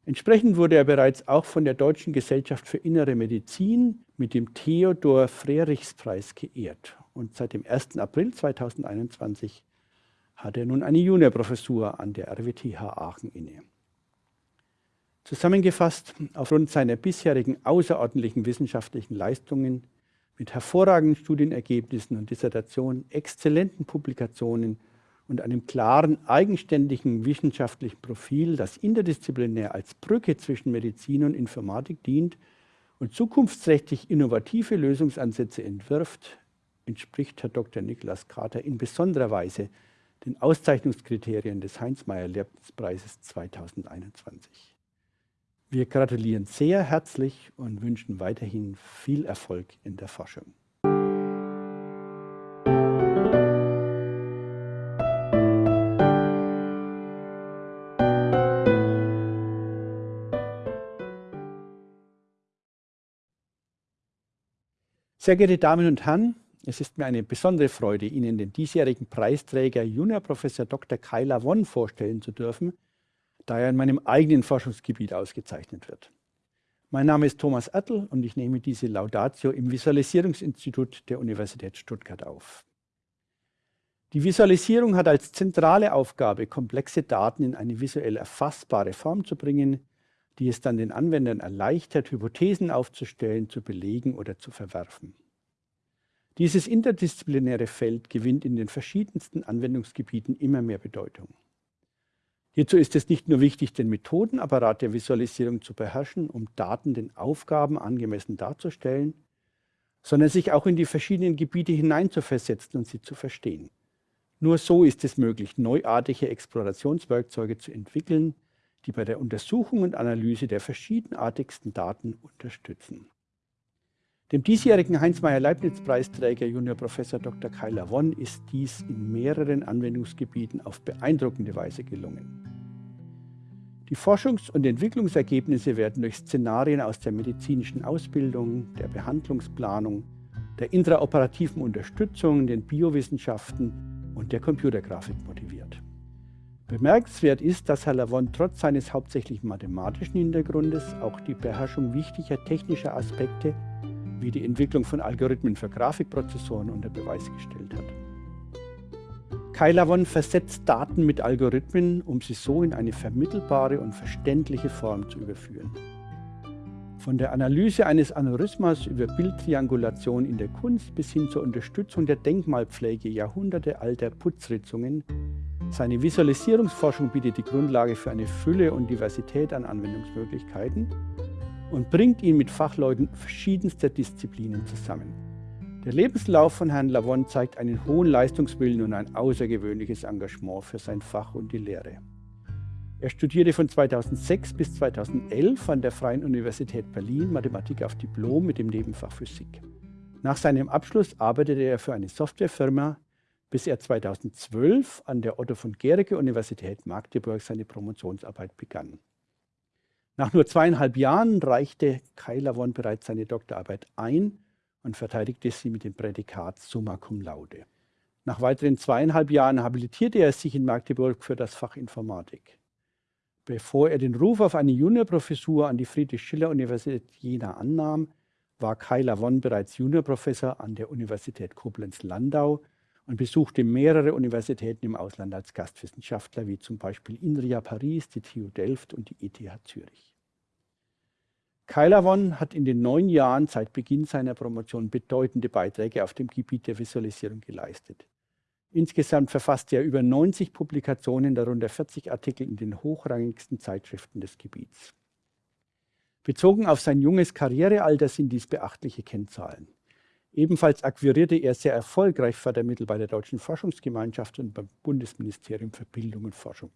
Entsprechend wurde er bereits auch von der Deutschen Gesellschaft für Innere Medizin mit dem Theodor Frerichs-Preis geehrt und seit dem 1. April 2021 hat er nun eine Juniorprofessur an der RWTH Aachen inne. Zusammengefasst, aufgrund seiner bisherigen außerordentlichen wissenschaftlichen Leistungen mit hervorragenden Studienergebnissen und Dissertationen, exzellenten Publikationen und einem klaren, eigenständigen wissenschaftlichen Profil, das interdisziplinär als Brücke zwischen Medizin und Informatik dient und zukunftsträchtig innovative Lösungsansätze entwirft, entspricht Herr Dr. Niklas Carter in besonderer Weise den Auszeichnungskriterien des Heinz-Meyer-Leibniz-Preises 2021. Wir gratulieren sehr herzlich und wünschen weiterhin viel Erfolg in der Forschung. Sehr geehrte Damen und Herren, es ist mir eine besondere Freude, Ihnen den diesjährigen Preisträger Juniorprofessor Dr. Kai Lavon vorstellen zu dürfen, da er in meinem eigenen Forschungsgebiet ausgezeichnet wird. Mein Name ist Thomas Ertl und ich nehme diese Laudatio im Visualisierungsinstitut der Universität Stuttgart auf. Die Visualisierung hat als zentrale Aufgabe, komplexe Daten in eine visuell erfassbare Form zu bringen, die es dann den Anwendern erleichtert, Hypothesen aufzustellen, zu belegen oder zu verwerfen. Dieses interdisziplinäre Feld gewinnt in den verschiedensten Anwendungsgebieten immer mehr Bedeutung. Hierzu ist es nicht nur wichtig, den Methodenapparat der Visualisierung zu beherrschen, um Daten den Aufgaben angemessen darzustellen, sondern sich auch in die verschiedenen Gebiete hineinzuversetzen und sie zu verstehen. Nur so ist es möglich, neuartige Explorationswerkzeuge zu entwickeln, die bei der Untersuchung und Analyse der verschiedenartigsten Daten unterstützen. Dem diesjährigen Heinz-Meyer-Leibniz-Preisträger Junior Professor Dr. Kai Lavon ist dies in mehreren Anwendungsgebieten auf beeindruckende Weise gelungen. Die Forschungs- und Entwicklungsergebnisse werden durch Szenarien aus der medizinischen Ausbildung, der Behandlungsplanung, der intraoperativen Unterstützung, den Biowissenschaften und der Computergrafik motiviert. Bemerkenswert ist, dass Herr Lavon trotz seines hauptsächlich mathematischen Hintergrundes auch die Beherrschung wichtiger technischer Aspekte wie die Entwicklung von Algorithmen für Grafikprozessoren unter Beweis gestellt hat. Kai Lavon versetzt Daten mit Algorithmen, um sie so in eine vermittelbare und verständliche Form zu überführen. Von der Analyse eines Aneurysmas über Bildtriangulation in der Kunst bis hin zur Unterstützung der Denkmalpflege jahrhundertealter Putzritzungen seine Visualisierungsforschung bietet die Grundlage für eine Fülle und Diversität an Anwendungsmöglichkeiten und bringt ihn mit Fachleuten verschiedenster Disziplinen zusammen. Der Lebenslauf von Herrn Lavon zeigt einen hohen Leistungswillen und ein außergewöhnliches Engagement für sein Fach und die Lehre. Er studierte von 2006 bis 2011 an der Freien Universität Berlin Mathematik auf Diplom mit dem Nebenfach Physik. Nach seinem Abschluss arbeitete er für eine Softwarefirma, bis er 2012 an der Otto von Gericke Universität Magdeburg seine Promotionsarbeit begann. Nach nur zweieinhalb Jahren reichte Kai Lavon bereits seine Doktorarbeit ein und verteidigte sie mit dem Prädikat Summa Cum Laude. Nach weiteren zweieinhalb Jahren habilitierte er sich in Magdeburg für das Fach Informatik. Bevor er den Ruf auf eine Juniorprofessur an die Friedrich-Schiller-Universität Jena annahm, war Kai Lavon bereits Juniorprofessor an der Universität Koblenz-Landau und besuchte mehrere Universitäten im Ausland als Gastwissenschaftler, wie zum Beispiel INRIA Paris, die TU Delft und die ETH Zürich. Kai Lavon hat in den neun Jahren seit Beginn seiner Promotion bedeutende Beiträge auf dem Gebiet der Visualisierung geleistet. Insgesamt verfasste er über 90 Publikationen, darunter 40 Artikel in den hochrangigsten Zeitschriften des Gebiets. Bezogen auf sein junges Karrierealter sind dies beachtliche Kennzahlen. Ebenfalls akquirierte er sehr erfolgreich Fördermittel bei der Deutschen Forschungsgemeinschaft und beim Bundesministerium für Bildung und Forschung.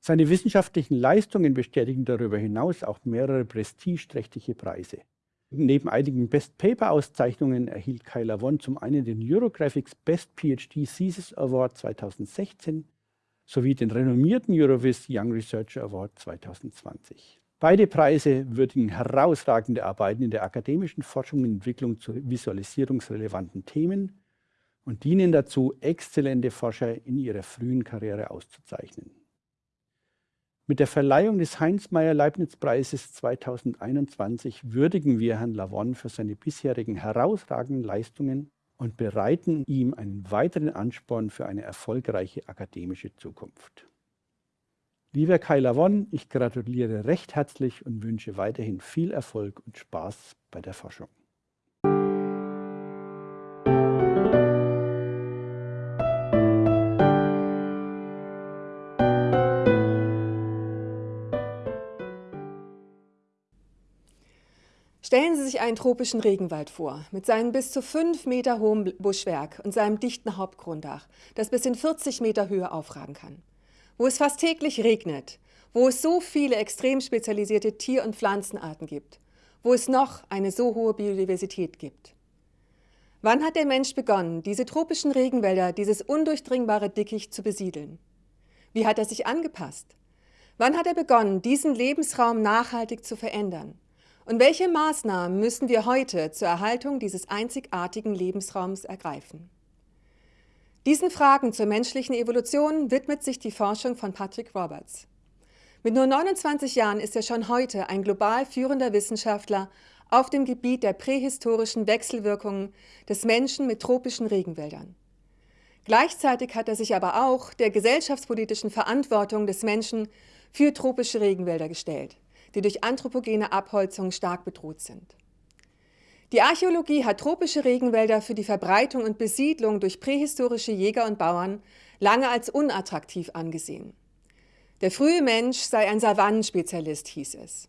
Seine wissenschaftlichen Leistungen bestätigen darüber hinaus auch mehrere prestigeträchtige Preise. Neben einigen Best Paper Auszeichnungen erhielt Kai Lavon zum einen den Eurographics Best PhD Thesis Award 2016 sowie den renommierten Eurovis Young Researcher Award 2020. Beide Preise würdigen herausragende Arbeiten in der akademischen Forschung und Entwicklung zu visualisierungsrelevanten Themen und dienen dazu, exzellente Forscher in ihrer frühen Karriere auszuzeichnen. Mit der Verleihung des Heinz-Meyer-Leibniz-Preises 2021 würdigen wir Herrn Lavon für seine bisherigen herausragenden Leistungen und bereiten ihm einen weiteren Ansporn für eine erfolgreiche akademische Zukunft. Lieber Kai Lavon, ich gratuliere recht herzlich und wünsche weiterhin viel Erfolg und Spaß bei der Forschung. Stellen Sie sich einen tropischen Regenwald vor, mit seinem bis zu fünf Meter hohen Buschwerk und seinem dichten Hauptgrundach, das bis in 40 Meter Höhe aufragen kann. Wo es fast täglich regnet, wo es so viele extrem spezialisierte Tier- und Pflanzenarten gibt, wo es noch eine so hohe Biodiversität gibt. Wann hat der Mensch begonnen, diese tropischen Regenwälder, dieses undurchdringbare Dickicht zu besiedeln? Wie hat er sich angepasst? Wann hat er begonnen, diesen Lebensraum nachhaltig zu verändern? Und welche Maßnahmen müssen wir heute zur Erhaltung dieses einzigartigen Lebensraums ergreifen? Diesen Fragen zur menschlichen Evolution widmet sich die Forschung von Patrick Roberts. Mit nur 29 Jahren ist er schon heute ein global führender Wissenschaftler auf dem Gebiet der prähistorischen Wechselwirkungen des Menschen mit tropischen Regenwäldern. Gleichzeitig hat er sich aber auch der gesellschaftspolitischen Verantwortung des Menschen für tropische Regenwälder gestellt die durch anthropogene Abholzung stark bedroht sind. Die Archäologie hat tropische Regenwälder für die Verbreitung und Besiedlung durch prähistorische Jäger und Bauern lange als unattraktiv angesehen. Der frühe Mensch sei ein Savannenspezialist, hieß es.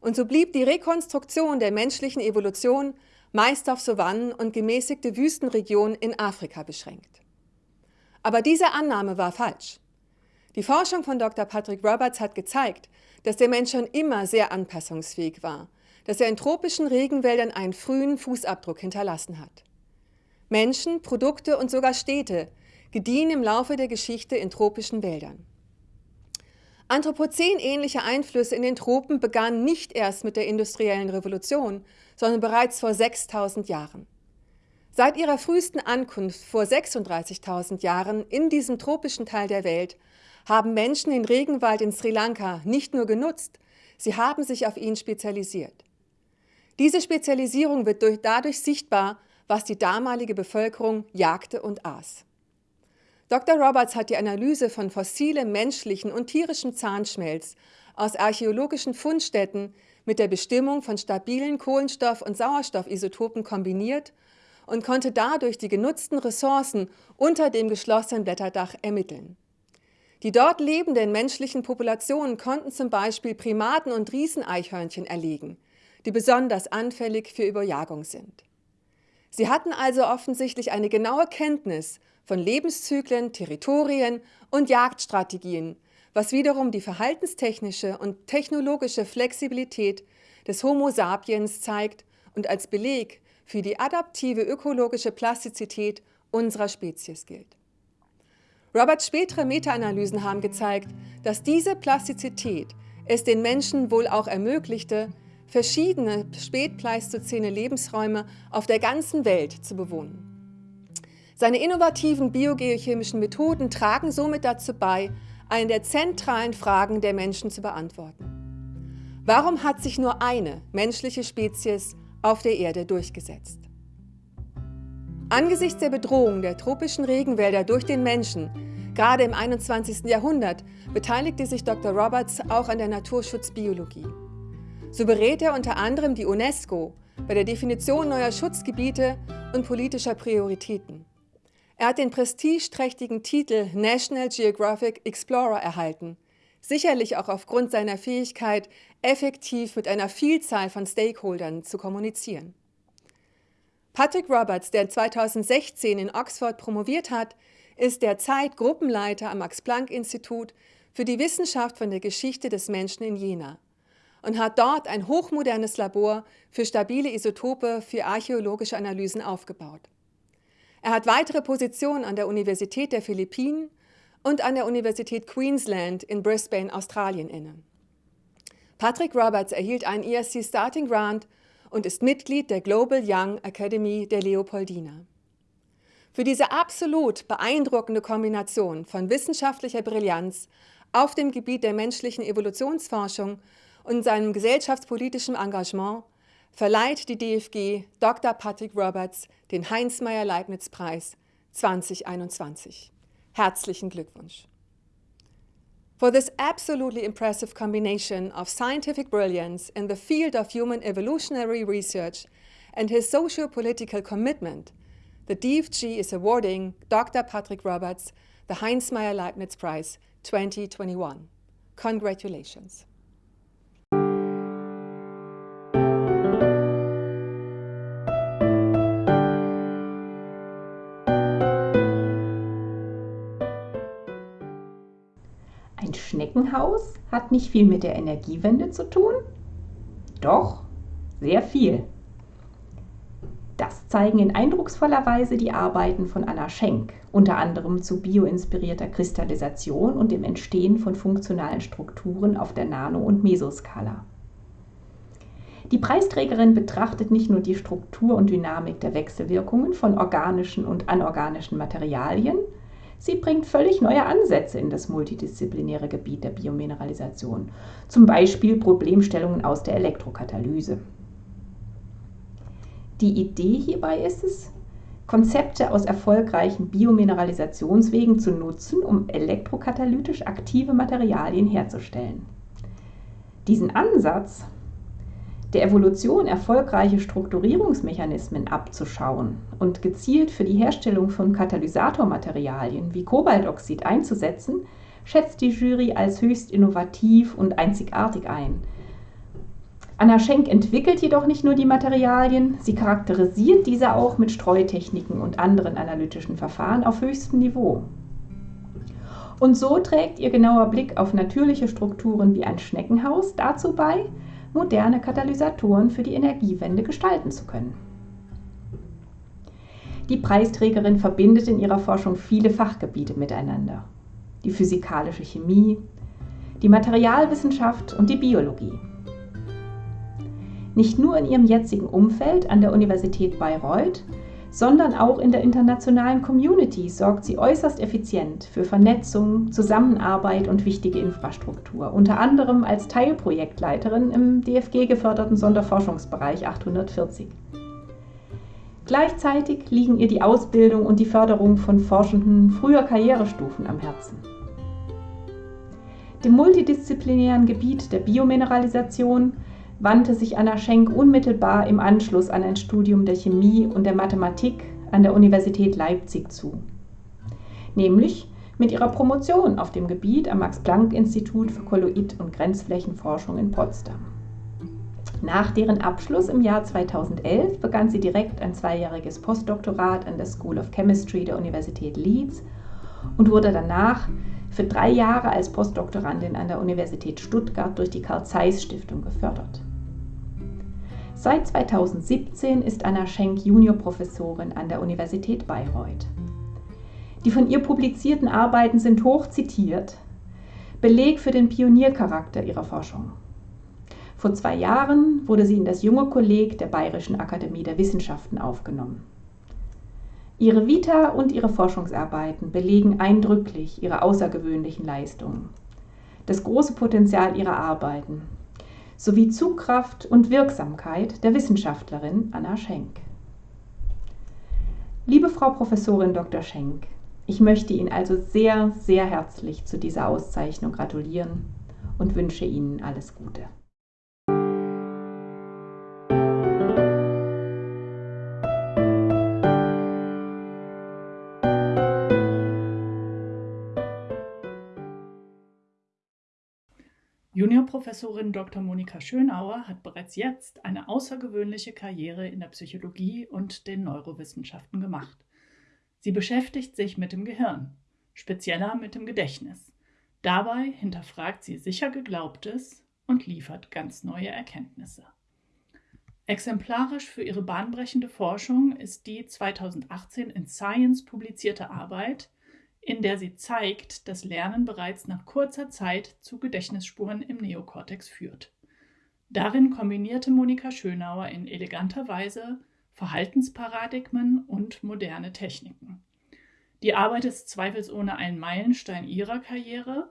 Und so blieb die Rekonstruktion der menschlichen Evolution meist auf Savannen und gemäßigte Wüstenregionen in Afrika beschränkt. Aber diese Annahme war falsch. Die Forschung von Dr. Patrick Roberts hat gezeigt, dass der Mensch schon immer sehr anpassungsfähig war, dass er in tropischen Regenwäldern einen frühen Fußabdruck hinterlassen hat. Menschen, Produkte und sogar Städte gediehen im Laufe der Geschichte in tropischen Wäldern. Anthropozän-ähnliche Einflüsse in den Tropen begannen nicht erst mit der industriellen Revolution, sondern bereits vor 6000 Jahren. Seit ihrer frühesten Ankunft vor 36.000 Jahren in diesem tropischen Teil der Welt haben Menschen den Regenwald in Sri Lanka nicht nur genutzt, sie haben sich auf ihn spezialisiert. Diese Spezialisierung wird durch, dadurch sichtbar, was die damalige Bevölkerung jagte und aß. Dr. Roberts hat die Analyse von fossilem menschlichen und tierischem Zahnschmelz aus archäologischen Fundstätten mit der Bestimmung von stabilen Kohlenstoff- und Sauerstoffisotopen kombiniert und konnte dadurch die genutzten Ressourcen unter dem geschlossenen Blätterdach ermitteln. Die dort lebenden menschlichen Populationen konnten zum Beispiel Primaten und Rieseneichhörnchen erlegen, die besonders anfällig für Überjagung sind. Sie hatten also offensichtlich eine genaue Kenntnis von Lebenszyklen, Territorien und Jagdstrategien, was wiederum die verhaltenstechnische und technologische Flexibilität des Homo sapiens zeigt und als Beleg für die adaptive ökologische Plastizität unserer Spezies gilt. Roberts spätere Meta-Analysen haben gezeigt, dass diese Plastizität es den Menschen wohl auch ermöglichte, verschiedene spätpleistozäne Lebensräume auf der ganzen Welt zu bewohnen. Seine innovativen biogeochemischen Methoden tragen somit dazu bei, eine der zentralen Fragen der Menschen zu beantworten. Warum hat sich nur eine menschliche Spezies auf der Erde durchgesetzt? Angesichts der Bedrohung der tropischen Regenwälder durch den Menschen, gerade im 21. Jahrhundert, beteiligte sich Dr. Roberts auch an der Naturschutzbiologie. So berät er unter anderem die UNESCO bei der Definition neuer Schutzgebiete und politischer Prioritäten. Er hat den prestigeträchtigen Titel National Geographic Explorer erhalten, sicherlich auch aufgrund seiner Fähigkeit, effektiv mit einer Vielzahl von Stakeholdern zu kommunizieren. Patrick Roberts, der 2016 in Oxford promoviert hat, ist derzeit Gruppenleiter am Max-Planck-Institut für die Wissenschaft von der Geschichte des Menschen in Jena und hat dort ein hochmodernes Labor für stabile Isotope für archäologische Analysen aufgebaut. Er hat weitere Positionen an der Universität der Philippinen und an der Universität Queensland in Brisbane, Australien inne. Patrick Roberts erhielt einen ESC Starting Grant und ist Mitglied der Global Young Academy der Leopoldina. Für diese absolut beeindruckende Kombination von wissenschaftlicher Brillanz auf dem Gebiet der menschlichen Evolutionsforschung und seinem gesellschaftspolitischen Engagement verleiht die DFG Dr. Patrick Roberts den Heinz-Meyer-Leibniz-Preis 2021. Herzlichen Glückwunsch! For this absolutely impressive combination of scientific brilliance in the field of human evolutionary research and his socio-political commitment, the DFG is awarding Dr. Patrick Roberts the Heinz Meyer Leibniz Prize 2021. Congratulations. Schneckenhaus hat nicht viel mit der Energiewende zu tun? Doch, sehr viel. Das zeigen in eindrucksvoller Weise die Arbeiten von Anna Schenk, unter anderem zu bioinspirierter Kristallisation und dem Entstehen von funktionalen Strukturen auf der Nano- und Mesoskala. Die Preisträgerin betrachtet nicht nur die Struktur und Dynamik der Wechselwirkungen von organischen und anorganischen Materialien, sie bringt völlig neue Ansätze in das multidisziplinäre Gebiet der Biomineralisation, zum Beispiel Problemstellungen aus der Elektrokatalyse. Die Idee hierbei ist es, Konzepte aus erfolgreichen Biomineralisationswegen zu nutzen, um elektrokatalytisch aktive Materialien herzustellen. Diesen Ansatz, der Evolution erfolgreiche Strukturierungsmechanismen abzuschauen und gezielt für die Herstellung von Katalysatormaterialien wie Kobaltoxid einzusetzen, schätzt die Jury als höchst innovativ und einzigartig ein – Anna Schenk entwickelt jedoch nicht nur die Materialien, sie charakterisiert diese auch mit Streutechniken und anderen analytischen Verfahren auf höchstem Niveau. Und so trägt ihr genauer Blick auf natürliche Strukturen wie ein Schneckenhaus dazu bei, moderne Katalysatoren für die Energiewende gestalten zu können. Die Preisträgerin verbindet in ihrer Forschung viele Fachgebiete miteinander. Die physikalische Chemie, die Materialwissenschaft und die Biologie. Nicht nur in ihrem jetzigen Umfeld an der Universität Bayreuth, sondern auch in der internationalen Community sorgt sie äußerst effizient für Vernetzung, Zusammenarbeit und wichtige Infrastruktur, unter anderem als Teilprojektleiterin im DFG geförderten Sonderforschungsbereich 840. Gleichzeitig liegen ihr die Ausbildung und die Förderung von Forschenden früher Karrierestufen am Herzen. Dem multidisziplinären Gebiet der Biomineralisation wandte sich Anna Schenk unmittelbar im Anschluss an ein Studium der Chemie und der Mathematik an der Universität Leipzig zu. Nämlich mit ihrer Promotion auf dem Gebiet am Max-Planck-Institut für Kolloid- und Grenzflächenforschung in Potsdam. Nach deren Abschluss im Jahr 2011 begann sie direkt ein zweijähriges Postdoktorat an der School of Chemistry der Universität Leeds und wurde danach für drei Jahre als Postdoktorandin an der Universität Stuttgart durch die Karl Zeiss Stiftung gefördert. Seit 2017 ist Anna Schenk Juniorprofessorin an der Universität Bayreuth. Die von ihr publizierten Arbeiten sind hoch zitiert, Beleg für den Pioniercharakter ihrer Forschung. Vor zwei Jahren wurde sie in das junge Kolleg der Bayerischen Akademie der Wissenschaften aufgenommen. Ihre Vita und ihre Forschungsarbeiten belegen eindrücklich ihre außergewöhnlichen Leistungen, das große Potenzial ihrer Arbeiten sowie Zugkraft und Wirksamkeit der Wissenschaftlerin Anna Schenk. Liebe Frau Professorin Dr. Schenk, ich möchte Ihnen also sehr, sehr herzlich zu dieser Auszeichnung gratulieren und wünsche Ihnen alles Gute. Juniorprofessorin Dr. Monika Schönauer hat bereits jetzt eine außergewöhnliche Karriere in der Psychologie und den Neurowissenschaften gemacht. Sie beschäftigt sich mit dem Gehirn, spezieller mit dem Gedächtnis. Dabei hinterfragt sie sicher Geglaubtes und liefert ganz neue Erkenntnisse. Exemplarisch für ihre bahnbrechende Forschung ist die 2018 in Science publizierte Arbeit in der sie zeigt, dass Lernen bereits nach kurzer Zeit zu Gedächtnisspuren im Neokortex führt. Darin kombinierte Monika Schönauer in eleganter Weise Verhaltensparadigmen und moderne Techniken. Die Arbeit ist zweifelsohne ein Meilenstein ihrer Karriere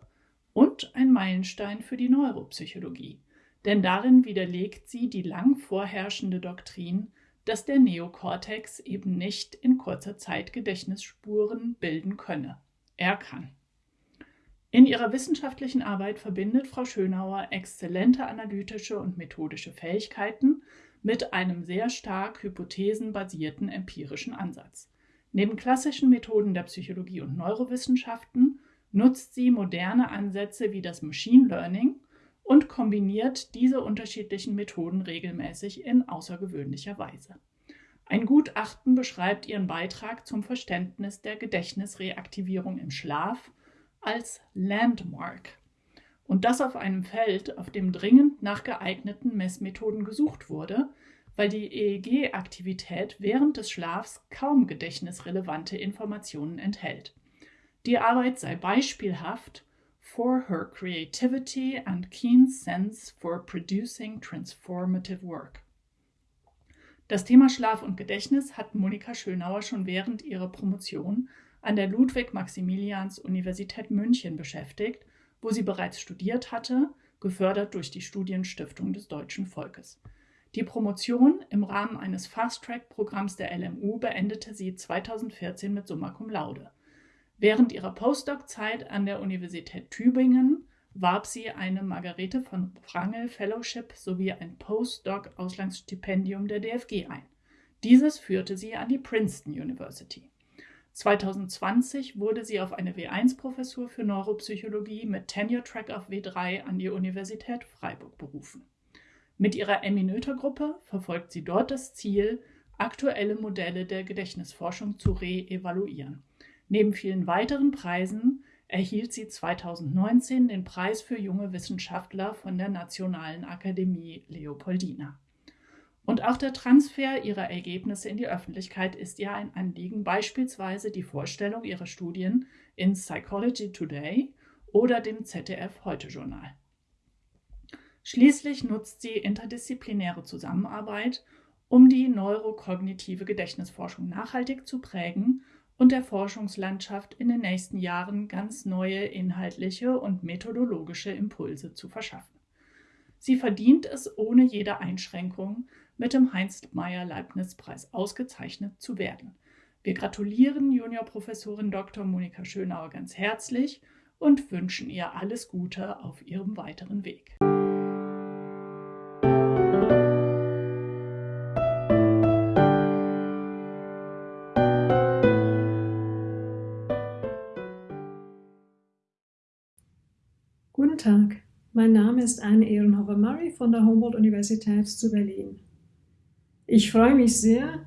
und ein Meilenstein für die Neuropsychologie, denn darin widerlegt sie die lang vorherrschende Doktrin, dass der Neokortex eben nicht in kurzer Zeit Gedächtnisspuren bilden könne. Er kann. In ihrer wissenschaftlichen Arbeit verbindet Frau Schönauer exzellente analytische und methodische Fähigkeiten mit einem sehr stark hypothesenbasierten empirischen Ansatz. Neben klassischen Methoden der Psychologie und Neurowissenschaften nutzt sie moderne Ansätze wie das Machine Learning und kombiniert diese unterschiedlichen Methoden regelmäßig in außergewöhnlicher Weise. Ein Gutachten beschreibt ihren Beitrag zum Verständnis der Gedächtnisreaktivierung im Schlaf als Landmark. Und das auf einem Feld, auf dem dringend nach geeigneten Messmethoden gesucht wurde, weil die EEG-Aktivität während des Schlafs kaum gedächtnisrelevante Informationen enthält. Die Arbeit sei beispielhaft for her creativity and keen sense for producing transformative work. Das Thema Schlaf und Gedächtnis hat Monika Schönauer schon während ihrer Promotion an der Ludwig-Maximilians-Universität München beschäftigt, wo sie bereits studiert hatte, gefördert durch die Studienstiftung des deutschen Volkes. Die Promotion im Rahmen eines Fast-Track-Programms der LMU beendete sie 2014 mit Summa Cum Laude. Während ihrer Postdoc-Zeit an der Universität Tübingen warb sie eine Margarete von Wrangel Fellowship sowie ein Postdoc-Auslandsstipendium der DFG ein. Dieses führte sie an die Princeton University. 2020 wurde sie auf eine W1-Professur für Neuropsychologie mit Tenure Track auf W3 an die Universität Freiburg berufen. Mit ihrer Emmy-Noether-Gruppe verfolgt sie dort das Ziel, aktuelle Modelle der Gedächtnisforschung zu re-evaluieren. Neben vielen weiteren Preisen erhielt sie 2019 den Preis für junge Wissenschaftler von der Nationalen Akademie Leopoldina. Und auch der Transfer ihrer Ergebnisse in die Öffentlichkeit ist ihr ein Anliegen, beispielsweise die Vorstellung ihrer Studien in Psychology Today oder dem ZDF Heute Journal. Schließlich nutzt sie interdisziplinäre Zusammenarbeit, um die neurokognitive Gedächtnisforschung nachhaltig zu prägen und der Forschungslandschaft in den nächsten Jahren ganz neue inhaltliche und methodologische Impulse zu verschaffen. Sie verdient es ohne jede Einschränkung, mit dem Heinz-Meyer-Leibniz-Preis ausgezeichnet zu werden. Wir gratulieren Juniorprofessorin Dr. Monika Schönauer ganz herzlich und wünschen ihr alles Gute auf ihrem weiteren Weg. Tag, mein Name ist Anne Ehrenhofer-Murray von der Humboldt-Universität zu Berlin. Ich freue mich sehr,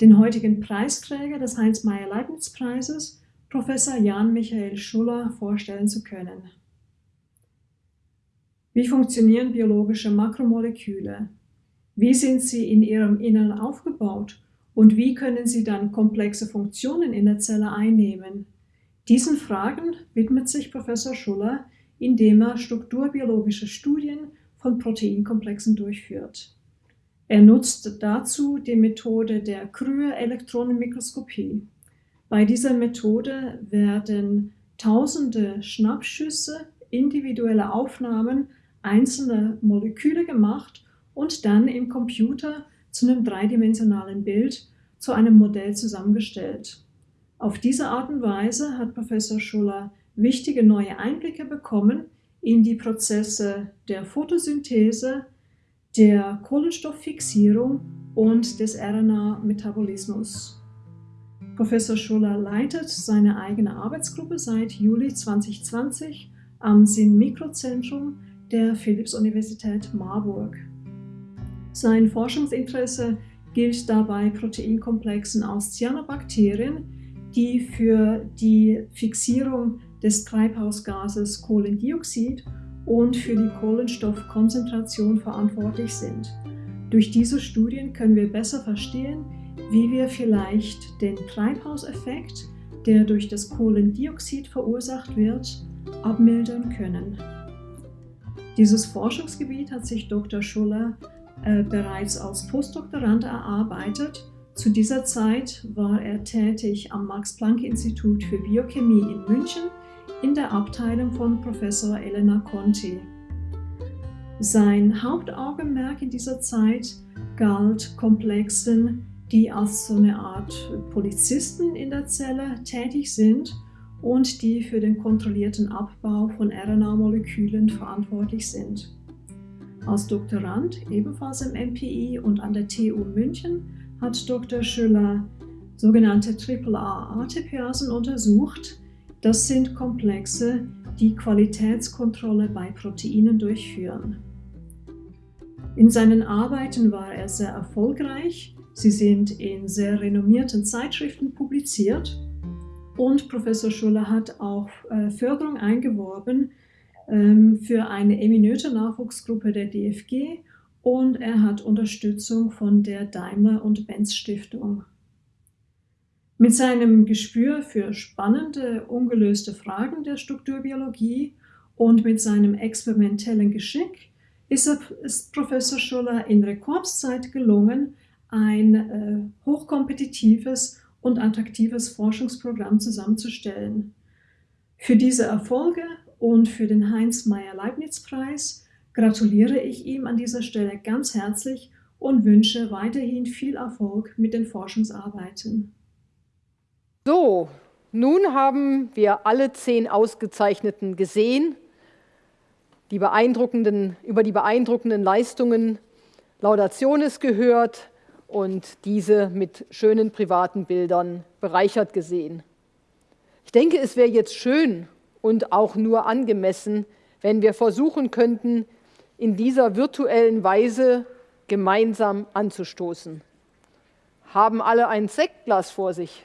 den heutigen Preisträger des Heinz-Meyer-Leibniz-Preises, Professor Jan Michael Schuller, vorstellen zu können. Wie funktionieren biologische Makromoleküle? Wie sind sie in ihrem Innern aufgebaut? Und wie können sie dann komplexe Funktionen in der Zelle einnehmen? Diesen Fragen widmet sich Professor Schuller indem er strukturbiologische Studien von Proteinkomplexen durchführt. Er nutzt dazu die Methode der Krühe-Elektronenmikroskopie. Bei dieser Methode werden tausende Schnappschüsse, individuelle Aufnahmen einzelner Moleküle gemacht und dann im Computer zu einem dreidimensionalen Bild, zu einem Modell zusammengestellt. Auf diese Art und Weise hat Professor Schuller wichtige neue Einblicke bekommen in die Prozesse der Photosynthese, der Kohlenstofffixierung und des RNA-Metabolismus. Professor Schuller leitet seine eigene Arbeitsgruppe seit Juli 2020 am Sinn-Mikrozentrum der Philipps-Universität Marburg. Sein Forschungsinteresse gilt dabei Proteinkomplexen aus Cyanobakterien, die für die Fixierung des Treibhausgases Kohlendioxid und für die Kohlenstoffkonzentration verantwortlich sind. Durch diese Studien können wir besser verstehen, wie wir vielleicht den Treibhauseffekt, der durch das Kohlendioxid verursacht wird, abmildern können. Dieses Forschungsgebiet hat sich Dr. Schuller äh, bereits als Postdoktorand erarbeitet. Zu dieser Zeit war er tätig am Max-Planck-Institut für Biochemie in München in der Abteilung von Professor Elena Conti. Sein Hauptaugenmerk in dieser Zeit galt Komplexen, die als so eine Art Polizisten in der Zelle tätig sind und die für den kontrollierten Abbau von RNA-Molekülen verantwortlich sind. Als Doktorand, ebenfalls im MPI und an der TU München, hat Dr. Schüller sogenannte AAA-ATPasen untersucht, das sind Komplexe, die Qualitätskontrolle bei Proteinen durchführen. In seinen Arbeiten war er sehr erfolgreich. Sie sind in sehr renommierten Zeitschriften publiziert und Professor Schuller hat auch äh, Förderung eingeworben ähm, für eine eminente Nachwuchsgruppe der DFG und er hat Unterstützung von der Daimler und Benz Stiftung. Mit seinem Gespür für spannende, ungelöste Fragen der Strukturbiologie und mit seinem experimentellen Geschick ist, ist Professor Schuller in Rekordzeit gelungen, ein äh, hochkompetitives und attraktives Forschungsprogramm zusammenzustellen. Für diese Erfolge und für den Heinz-Meyer-Leibniz-Preis gratuliere ich ihm an dieser Stelle ganz herzlich und wünsche weiterhin viel Erfolg mit den Forschungsarbeiten. So, nun haben wir alle zehn Ausgezeichneten gesehen, die über die beeindruckenden Leistungen Laudationes gehört und diese mit schönen privaten Bildern bereichert gesehen. Ich denke, es wäre jetzt schön und auch nur angemessen, wenn wir versuchen könnten, in dieser virtuellen Weise gemeinsam anzustoßen. Haben alle ein Sektglas vor sich?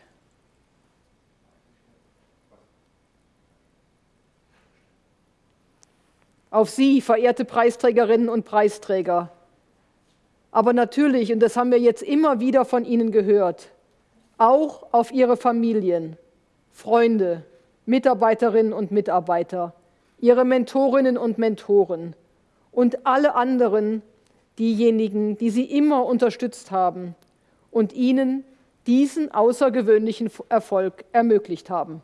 Auf Sie, verehrte Preisträgerinnen und Preisträger. Aber natürlich, und das haben wir jetzt immer wieder von Ihnen gehört, auch auf Ihre Familien, Freunde, Mitarbeiterinnen und Mitarbeiter, Ihre Mentorinnen und Mentoren und alle anderen, diejenigen, die Sie immer unterstützt haben und Ihnen diesen außergewöhnlichen Erfolg ermöglicht haben.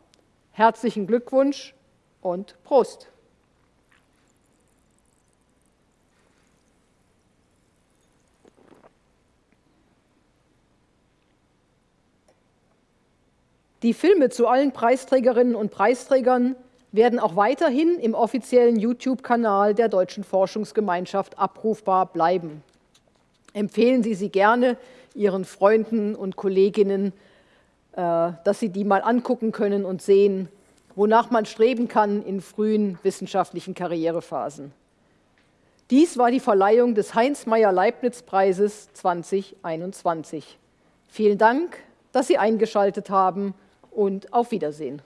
Herzlichen Glückwunsch und Prost! Die Filme zu allen Preisträgerinnen und Preisträgern werden auch weiterhin im offiziellen YouTube-Kanal der Deutschen Forschungsgemeinschaft abrufbar bleiben. Empfehlen Sie sie gerne Ihren Freunden und Kolleginnen, äh, dass sie die mal angucken können und sehen, wonach man streben kann in frühen wissenschaftlichen Karrierephasen. Dies war die Verleihung des Heinz-Meyer-Leibniz-Preises 2021. Vielen Dank, dass Sie eingeschaltet haben und auf Wiedersehen.